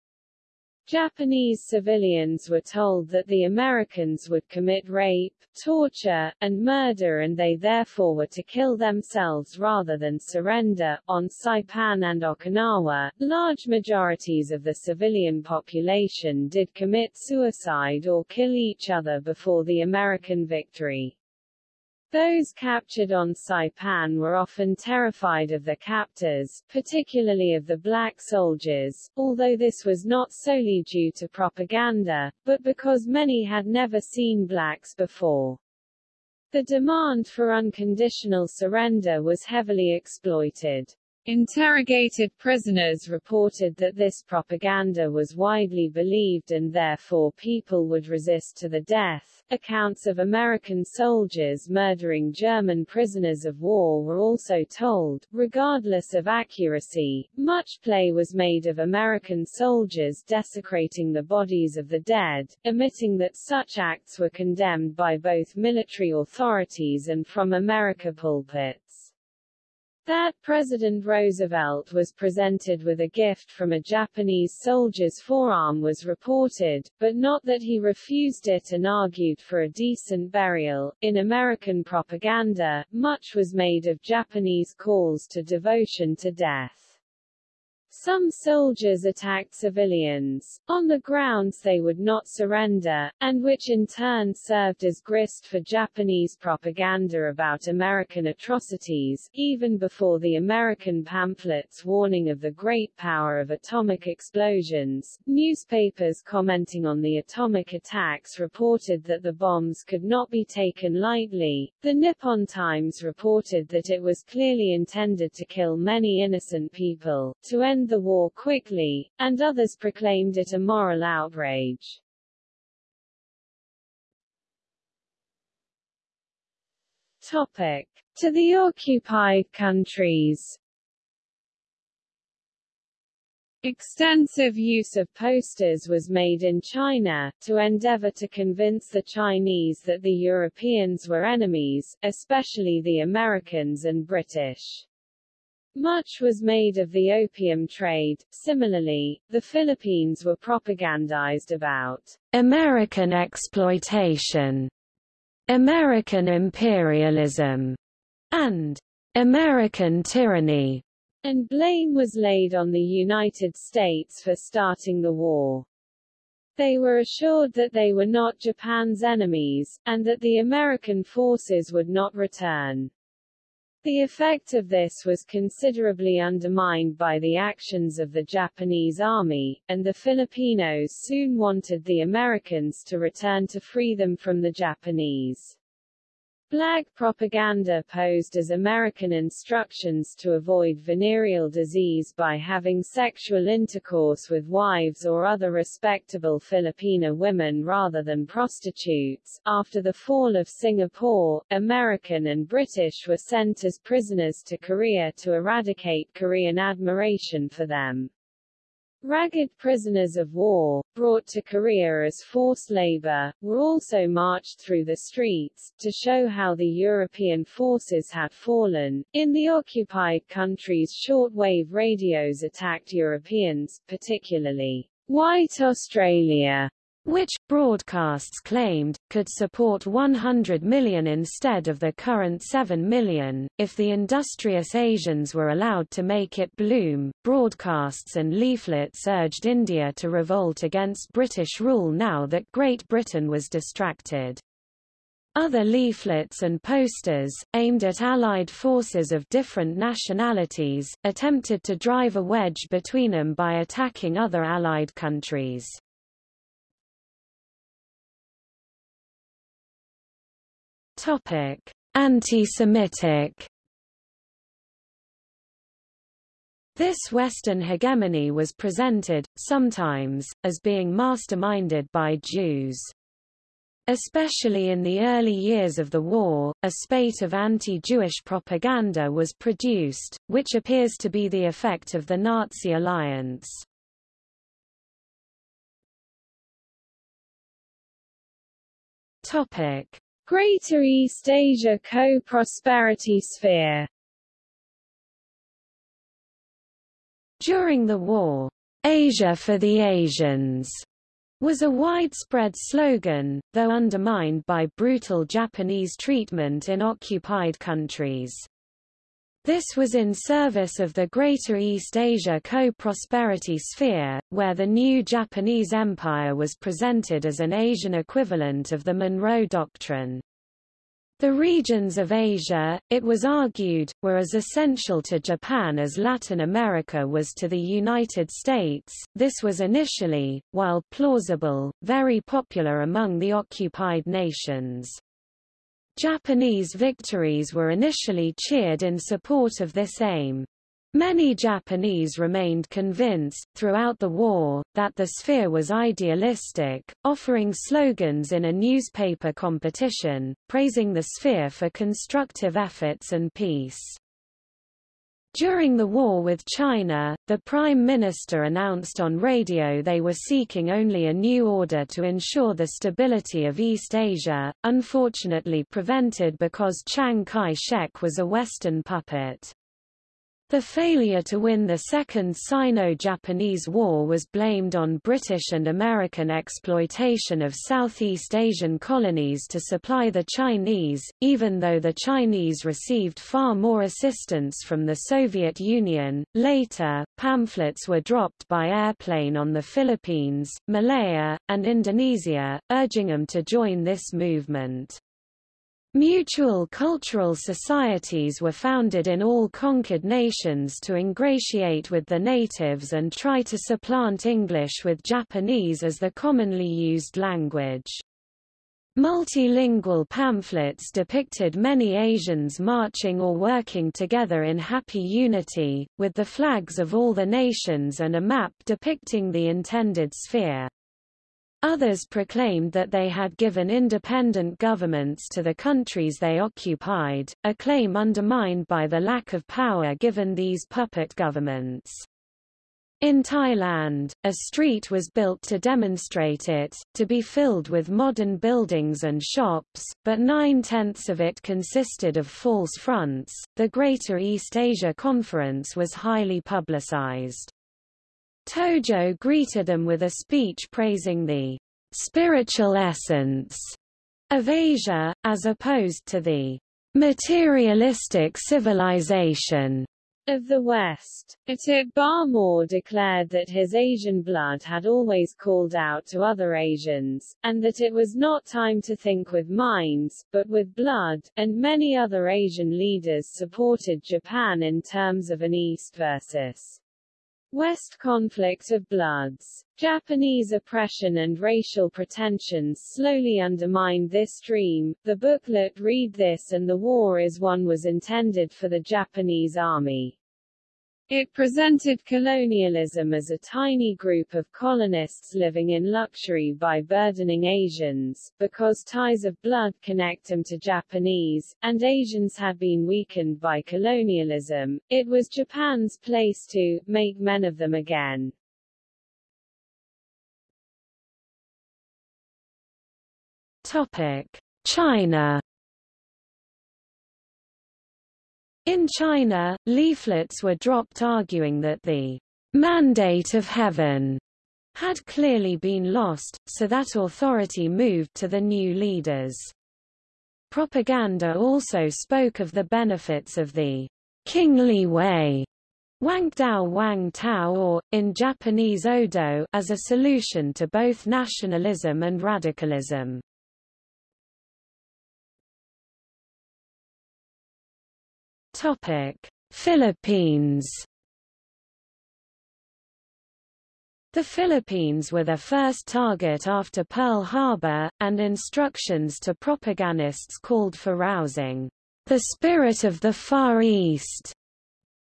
Japanese civilians were told that the Americans would commit rape, torture, and murder and they therefore were to kill themselves rather than surrender. On Saipan and Okinawa, large majorities of the civilian population did commit suicide or kill each other before the American victory. Those captured on Saipan were often terrified of the captors, particularly of the black soldiers, although this was not solely due to propaganda, but because many had never seen blacks before. The demand for unconditional surrender was heavily exploited. Interrogated prisoners reported that this propaganda was widely believed and therefore people would resist to the death. Accounts of American soldiers murdering German prisoners of war were also told. Regardless of accuracy, much play was made of American soldiers desecrating the bodies of the dead, omitting that such acts were condemned by both military authorities and from America pulpits. That President Roosevelt was presented with a gift from a Japanese soldier's forearm was reported, but not that he refused it and argued for a decent burial. In American propaganda, much was made of Japanese calls to devotion to death. Some soldiers attacked civilians, on the grounds they would not surrender, and which in turn served as grist for Japanese propaganda about American atrocities, even before the American pamphlets warning of the great power of atomic explosions. Newspapers commenting on the atomic attacks reported that the bombs could not be taken lightly. The Nippon Times reported that it was clearly intended to kill many innocent people, to end the war quickly, and others proclaimed it a moral outrage. Topic. To the occupied countries Extensive use of posters was made in China, to endeavor to convince the Chinese that the Europeans were enemies, especially the Americans and British. Much was made of the opium trade. Similarly, the Philippines were propagandized about American exploitation, American imperialism, and American tyranny, and blame was laid on the United States for starting the war. They were assured that they were not Japan's enemies, and that the American forces would not return. The effect of this was considerably undermined by the actions of the Japanese army, and the Filipinos soon wanted the Americans to return to free them from the Japanese. Black propaganda posed as American instructions to avoid venereal disease by having sexual intercourse with wives or other respectable Filipina women rather than prostitutes. After the fall of Singapore, American and British were sent as prisoners to Korea to eradicate Korean admiration for them. Ragged prisoners of war, brought to Korea as forced labor, were also marched through the streets, to show how the European forces had fallen. In the occupied countries shortwave radios attacked Europeans, particularly White Australia, which, broadcasts claimed, could support 100 million instead of the current 7 million, if the industrious Asians were allowed to make it bloom. Broadcasts and leaflets urged India to revolt against British rule now that Great Britain was distracted. Other leaflets and posters, aimed at Allied forces of different nationalities, attempted to drive a wedge between them by attacking other Allied countries. Anti-Semitic. This Western hegemony was presented, sometimes, as being masterminded by Jews. Especially in the early years of the war, a spate of anti-Jewish propaganda was produced, which appears to be the effect of the Nazi alliance. Topic: Greater East Asia Co-Prosperity Sphere During the war, Asia for the Asians was a widespread slogan, though undermined by brutal Japanese treatment in occupied countries. This was in service of the Greater East Asia Co-Prosperity Sphere, where the new Japanese Empire was presented as an Asian equivalent of the Monroe Doctrine. The regions of Asia, it was argued, were as essential to Japan as Latin America was to the United States. This was initially, while plausible, very popular among the occupied nations. Japanese victories were initially cheered in support of this aim. Many Japanese remained convinced, throughout the war, that the sphere was idealistic, offering slogans in a newspaper competition, praising the sphere for constructive efforts and peace. During the war with China, the Prime Minister announced on radio they were seeking only a new order to ensure the stability of East Asia, unfortunately prevented because Chiang Kai-shek was a Western puppet. The failure to win the Second Sino-Japanese War was blamed on British and American exploitation of Southeast Asian colonies to supply the Chinese, even though the Chinese received far more assistance from the Soviet Union. Later, pamphlets were dropped by airplane on the Philippines, Malaya, and Indonesia, urging them to join this movement. Mutual cultural societies were founded in all conquered nations to ingratiate with the natives and try to supplant English with Japanese as the commonly used language. Multilingual pamphlets depicted many Asians marching or working together in happy unity, with the flags of all the nations and a map depicting the intended sphere. Others proclaimed that they had given independent governments to the countries they occupied, a claim undermined by the lack of power given these puppet governments. In Thailand, a street was built to demonstrate it, to be filled with modern buildings and shops, but nine-tenths of it consisted of false fronts. The Greater East Asia Conference was highly publicized. Tojo greeted them with a speech praising the spiritual essence of Asia, as opposed to the materialistic civilization of the West. Atuk Barmore declared that his Asian blood had always called out to other Asians, and that it was not time to think with minds, but with blood, and many other Asian leaders supported Japan in terms of an East versus West conflict of bloods. Japanese oppression and racial pretensions slowly undermined this dream. The booklet Read This and the War is Won was intended for the Japanese Army. It presented colonialism as a tiny group of colonists living in luxury by burdening Asians, because ties of blood connect them to Japanese, and Asians had been weakened by colonialism. It was Japan's place to make men of them again. Topic: China In China, leaflets were dropped arguing that the mandate of heaven had clearly been lost, so that authority moved to the new leaders. Propaganda also spoke of the benefits of the kingly way Wangdao Wang Tao or, in Japanese Odo, as a solution to both nationalism and radicalism. Topic: Philippines. The Philippines were the first target after Pearl Harbor, and instructions to propagandists called for rousing the spirit of the Far East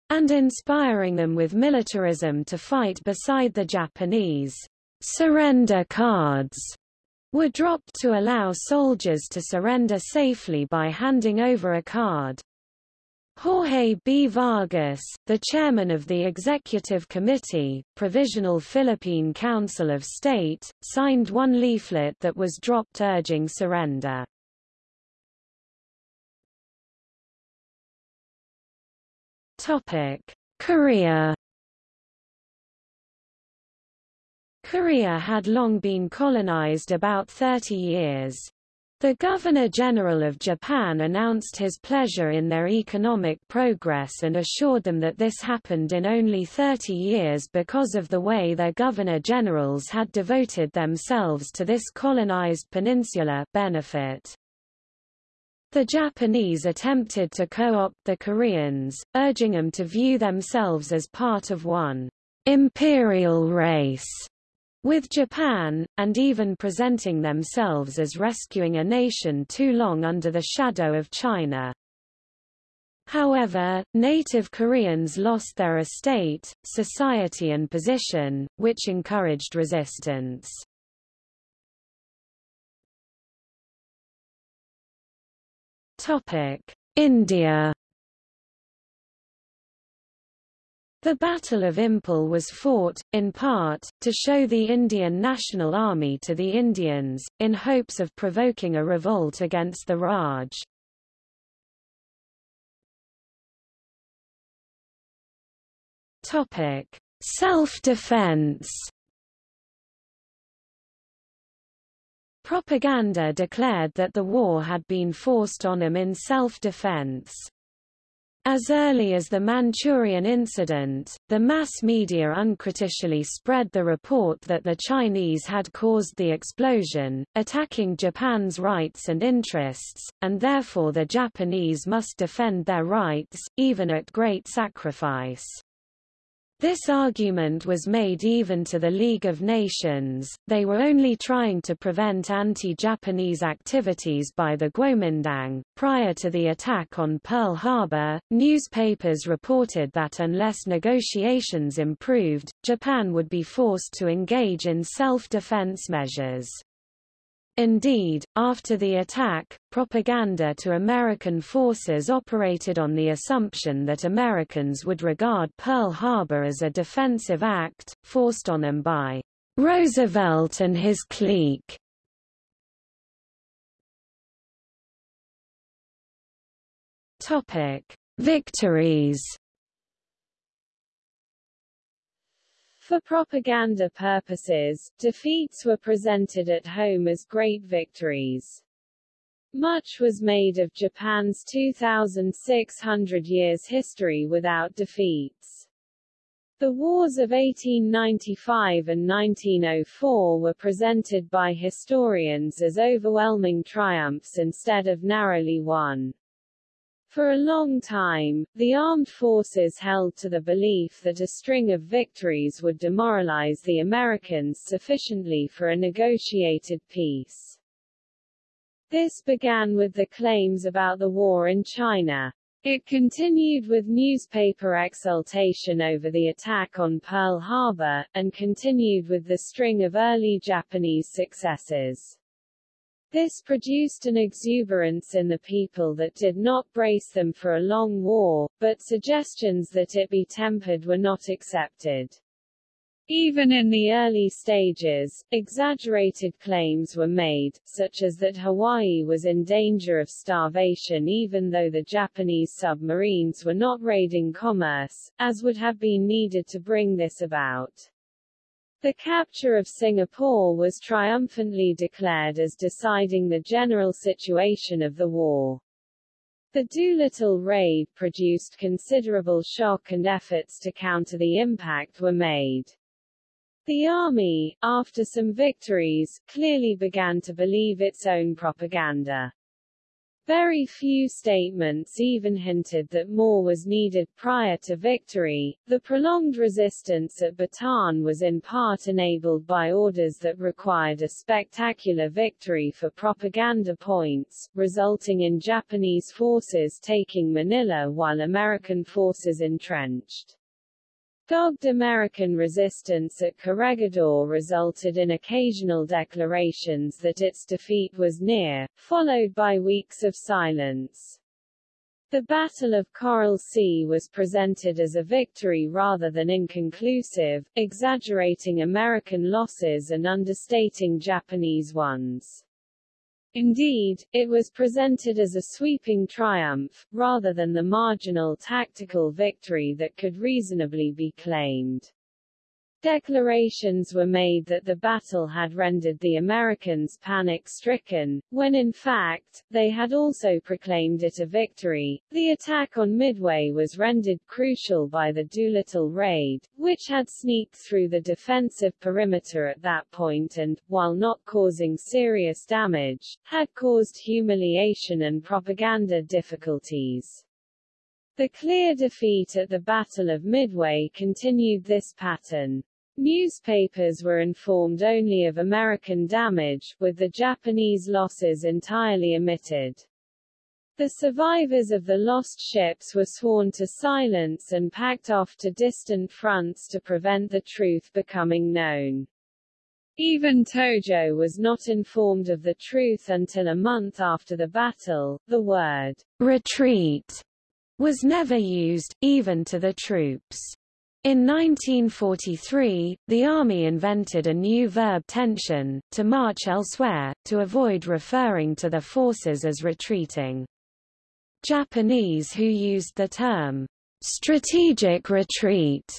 and inspiring them with militarism to fight beside the Japanese. Surrender cards were dropped to allow soldiers to surrender safely by handing over a card. Jorge B. Vargas, the chairman of the Executive Committee, Provisional Philippine Council of State, signed one leaflet that was dropped urging surrender. Korea Korea had long been colonized about 30 years. The Governor-General of Japan announced his pleasure in their economic progress and assured them that this happened in only 30 years because of the way their Governor-Generals had devoted themselves to this colonized peninsula benefit. The Japanese attempted to co-opt the Koreans, urging them to view themselves as part of one imperial race with Japan, and even presenting themselves as rescuing a nation too long under the shadow of China. However, native Koreans lost their estate, society and position, which encouraged resistance. India The Battle of Imphal was fought, in part, to show the Indian National Army to the Indians, in hopes of provoking a revolt against the Raj. Self-defense. Propaganda declared that the war had been forced on them in self-defense. As early as the Manchurian incident, the mass media uncritically spread the report that the Chinese had caused the explosion, attacking Japan's rights and interests, and therefore the Japanese must defend their rights, even at great sacrifice. This argument was made even to the League of Nations, they were only trying to prevent anti-Japanese activities by the Kuomintang. Prior to the attack on Pearl Harbor, newspapers reported that unless negotiations improved, Japan would be forced to engage in self-defense measures. Indeed, after the attack, propaganda to American forces operated on the assumption that Americans would regard Pearl Harbor as a defensive act, forced on them by Roosevelt and his clique. Topic: Victories For propaganda purposes, defeats were presented at home as great victories. Much was made of Japan's 2,600 years history without defeats. The wars of 1895 and 1904 were presented by historians as overwhelming triumphs instead of narrowly won. For a long time, the armed forces held to the belief that a string of victories would demoralize the Americans sufficiently for a negotiated peace. This began with the claims about the war in China. It continued with newspaper exultation over the attack on Pearl Harbor, and continued with the string of early Japanese successes. This produced an exuberance in the people that did not brace them for a long war, but suggestions that it be tempered were not accepted. Even in the early stages, exaggerated claims were made, such as that Hawaii was in danger of starvation even though the Japanese submarines were not raiding commerce, as would have been needed to bring this about. The capture of Singapore was triumphantly declared as deciding the general situation of the war. The Doolittle raid produced considerable shock and efforts to counter the impact were made. The army, after some victories, clearly began to believe its own propaganda. Very few statements even hinted that more was needed prior to victory. The prolonged resistance at Bataan was in part enabled by orders that required a spectacular victory for propaganda points, resulting in Japanese forces taking Manila while American forces entrenched. Dogged American resistance at Corregidor resulted in occasional declarations that its defeat was near, followed by weeks of silence. The Battle of Coral Sea was presented as a victory rather than inconclusive, exaggerating American losses and understating Japanese ones. Indeed, it was presented as a sweeping triumph, rather than the marginal tactical victory that could reasonably be claimed. Declarations were made that the battle had rendered the Americans panic-stricken, when in fact, they had also proclaimed it a victory. The attack on Midway was rendered crucial by the Doolittle raid, which had sneaked through the defensive perimeter at that point and, while not causing serious damage, had caused humiliation and propaganda difficulties. The clear defeat at the Battle of Midway continued this pattern. Newspapers were informed only of American damage, with the Japanese losses entirely omitted. The survivors of the lost ships were sworn to silence and packed off to distant fronts to prevent the truth becoming known. Even Tojo was not informed of the truth until a month after the battle. The word retreat was never used, even to the troops. In 1943, the Army invented a new verb tenshin, to march elsewhere, to avoid referring to the forces as retreating. Japanese who used the term strategic retreat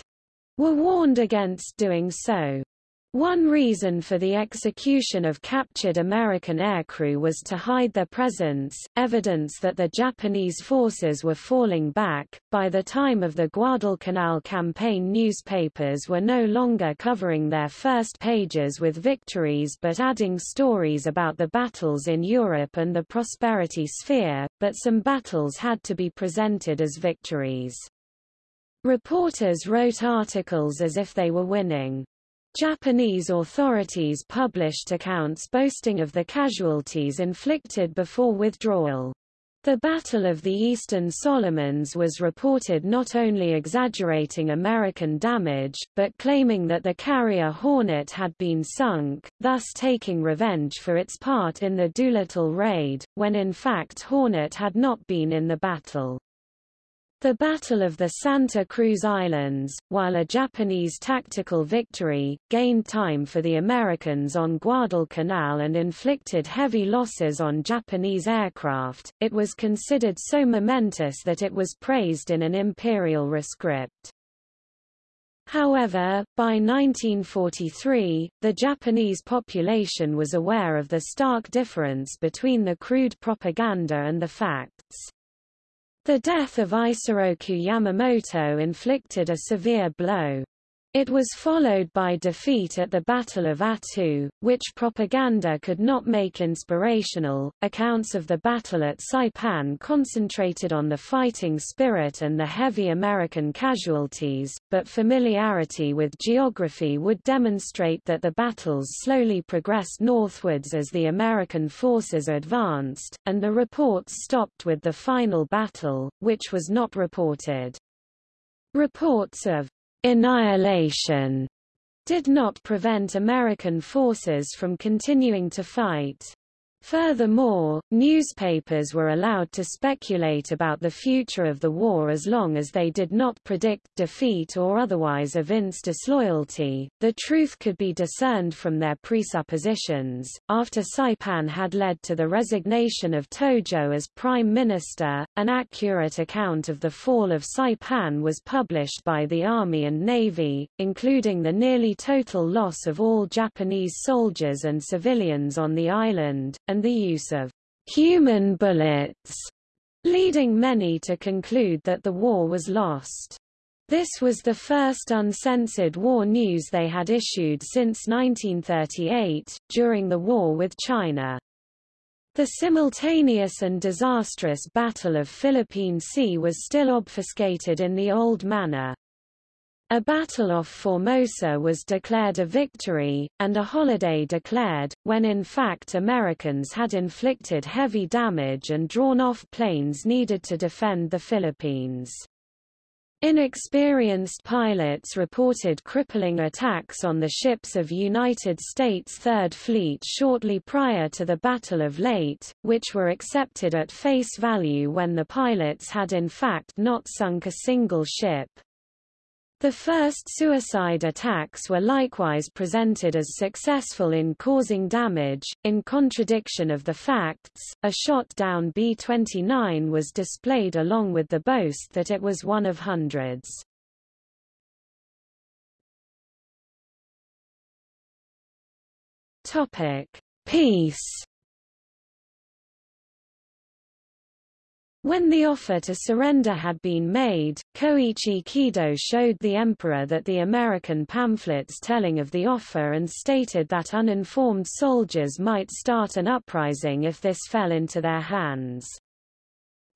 were warned against doing so. One reason for the execution of captured American aircrew was to hide their presence, evidence that the Japanese forces were falling back. By the time of the Guadalcanal campaign newspapers were no longer covering their first pages with victories but adding stories about the battles in Europe and the prosperity sphere, but some battles had to be presented as victories. Reporters wrote articles as if they were winning. Japanese authorities published accounts boasting of the casualties inflicted before withdrawal. The Battle of the Eastern Solomons was reported not only exaggerating American damage, but claiming that the carrier Hornet had been sunk, thus taking revenge for its part in the Doolittle raid, when in fact Hornet had not been in the battle. The Battle of the Santa Cruz Islands, while a Japanese tactical victory, gained time for the Americans on Guadalcanal and inflicted heavy losses on Japanese aircraft, it was considered so momentous that it was praised in an imperial rescript. However, by 1943, the Japanese population was aware of the stark difference between the crude propaganda and the facts. The death of Isoroku Yamamoto inflicted a severe blow. It was followed by defeat at the Battle of Attu, which propaganda could not make inspirational. Accounts of the battle at Saipan concentrated on the fighting spirit and the heavy American casualties, but familiarity with geography would demonstrate that the battles slowly progressed northwards as the American forces advanced, and the reports stopped with the final battle, which was not reported. Reports of annihilation did not prevent American forces from continuing to fight. Furthermore, newspapers were allowed to speculate about the future of the war as long as they did not predict defeat or otherwise evince disloyalty. The truth could be discerned from their presuppositions. After Saipan had led to the resignation of Tojo as prime minister, an accurate account of the fall of Saipan was published by the Army and Navy, including the nearly total loss of all Japanese soldiers and civilians on the island, and the use of human bullets, leading many to conclude that the war was lost. This was the first uncensored war news they had issued since 1938, during the war with China. The simultaneous and disastrous Battle of Philippine Sea was still obfuscated in the old manner. A battle off Formosa was declared a victory, and a holiday declared, when in fact Americans had inflicted heavy damage and drawn off planes needed to defend the Philippines. Inexperienced pilots reported crippling attacks on the ships of United States Third Fleet shortly prior to the Battle of Leyte, which were accepted at face value when the pilots had in fact not sunk a single ship. The first suicide attacks were likewise presented as successful in causing damage. In contradiction of the facts, a shot down B-29 was displayed along with the boast that it was one of hundreds. Topic: Peace. When the offer to surrender had been made, Koichi Kido showed the emperor that the American pamphlets telling of the offer and stated that uninformed soldiers might start an uprising if this fell into their hands.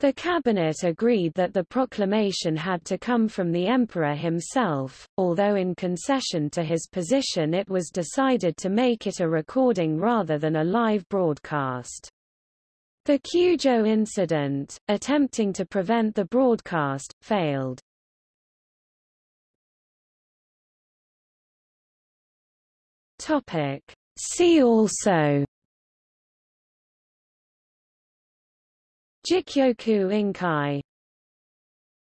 The cabinet agreed that the proclamation had to come from the emperor himself, although in concession to his position it was decided to make it a recording rather than a live broadcast. The Kyujo incident, attempting to prevent the broadcast, failed. Topic. See also. Jikyoku Inkai.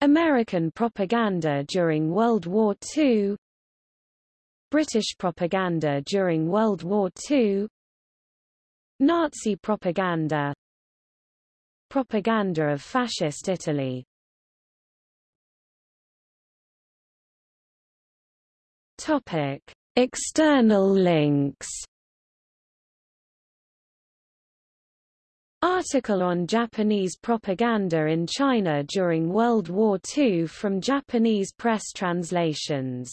American propaganda during World War II British propaganda during World War II Nazi propaganda Propaganda of Fascist Italy. Topic: External links. Article on Japanese propaganda in China during World War II from Japanese press translations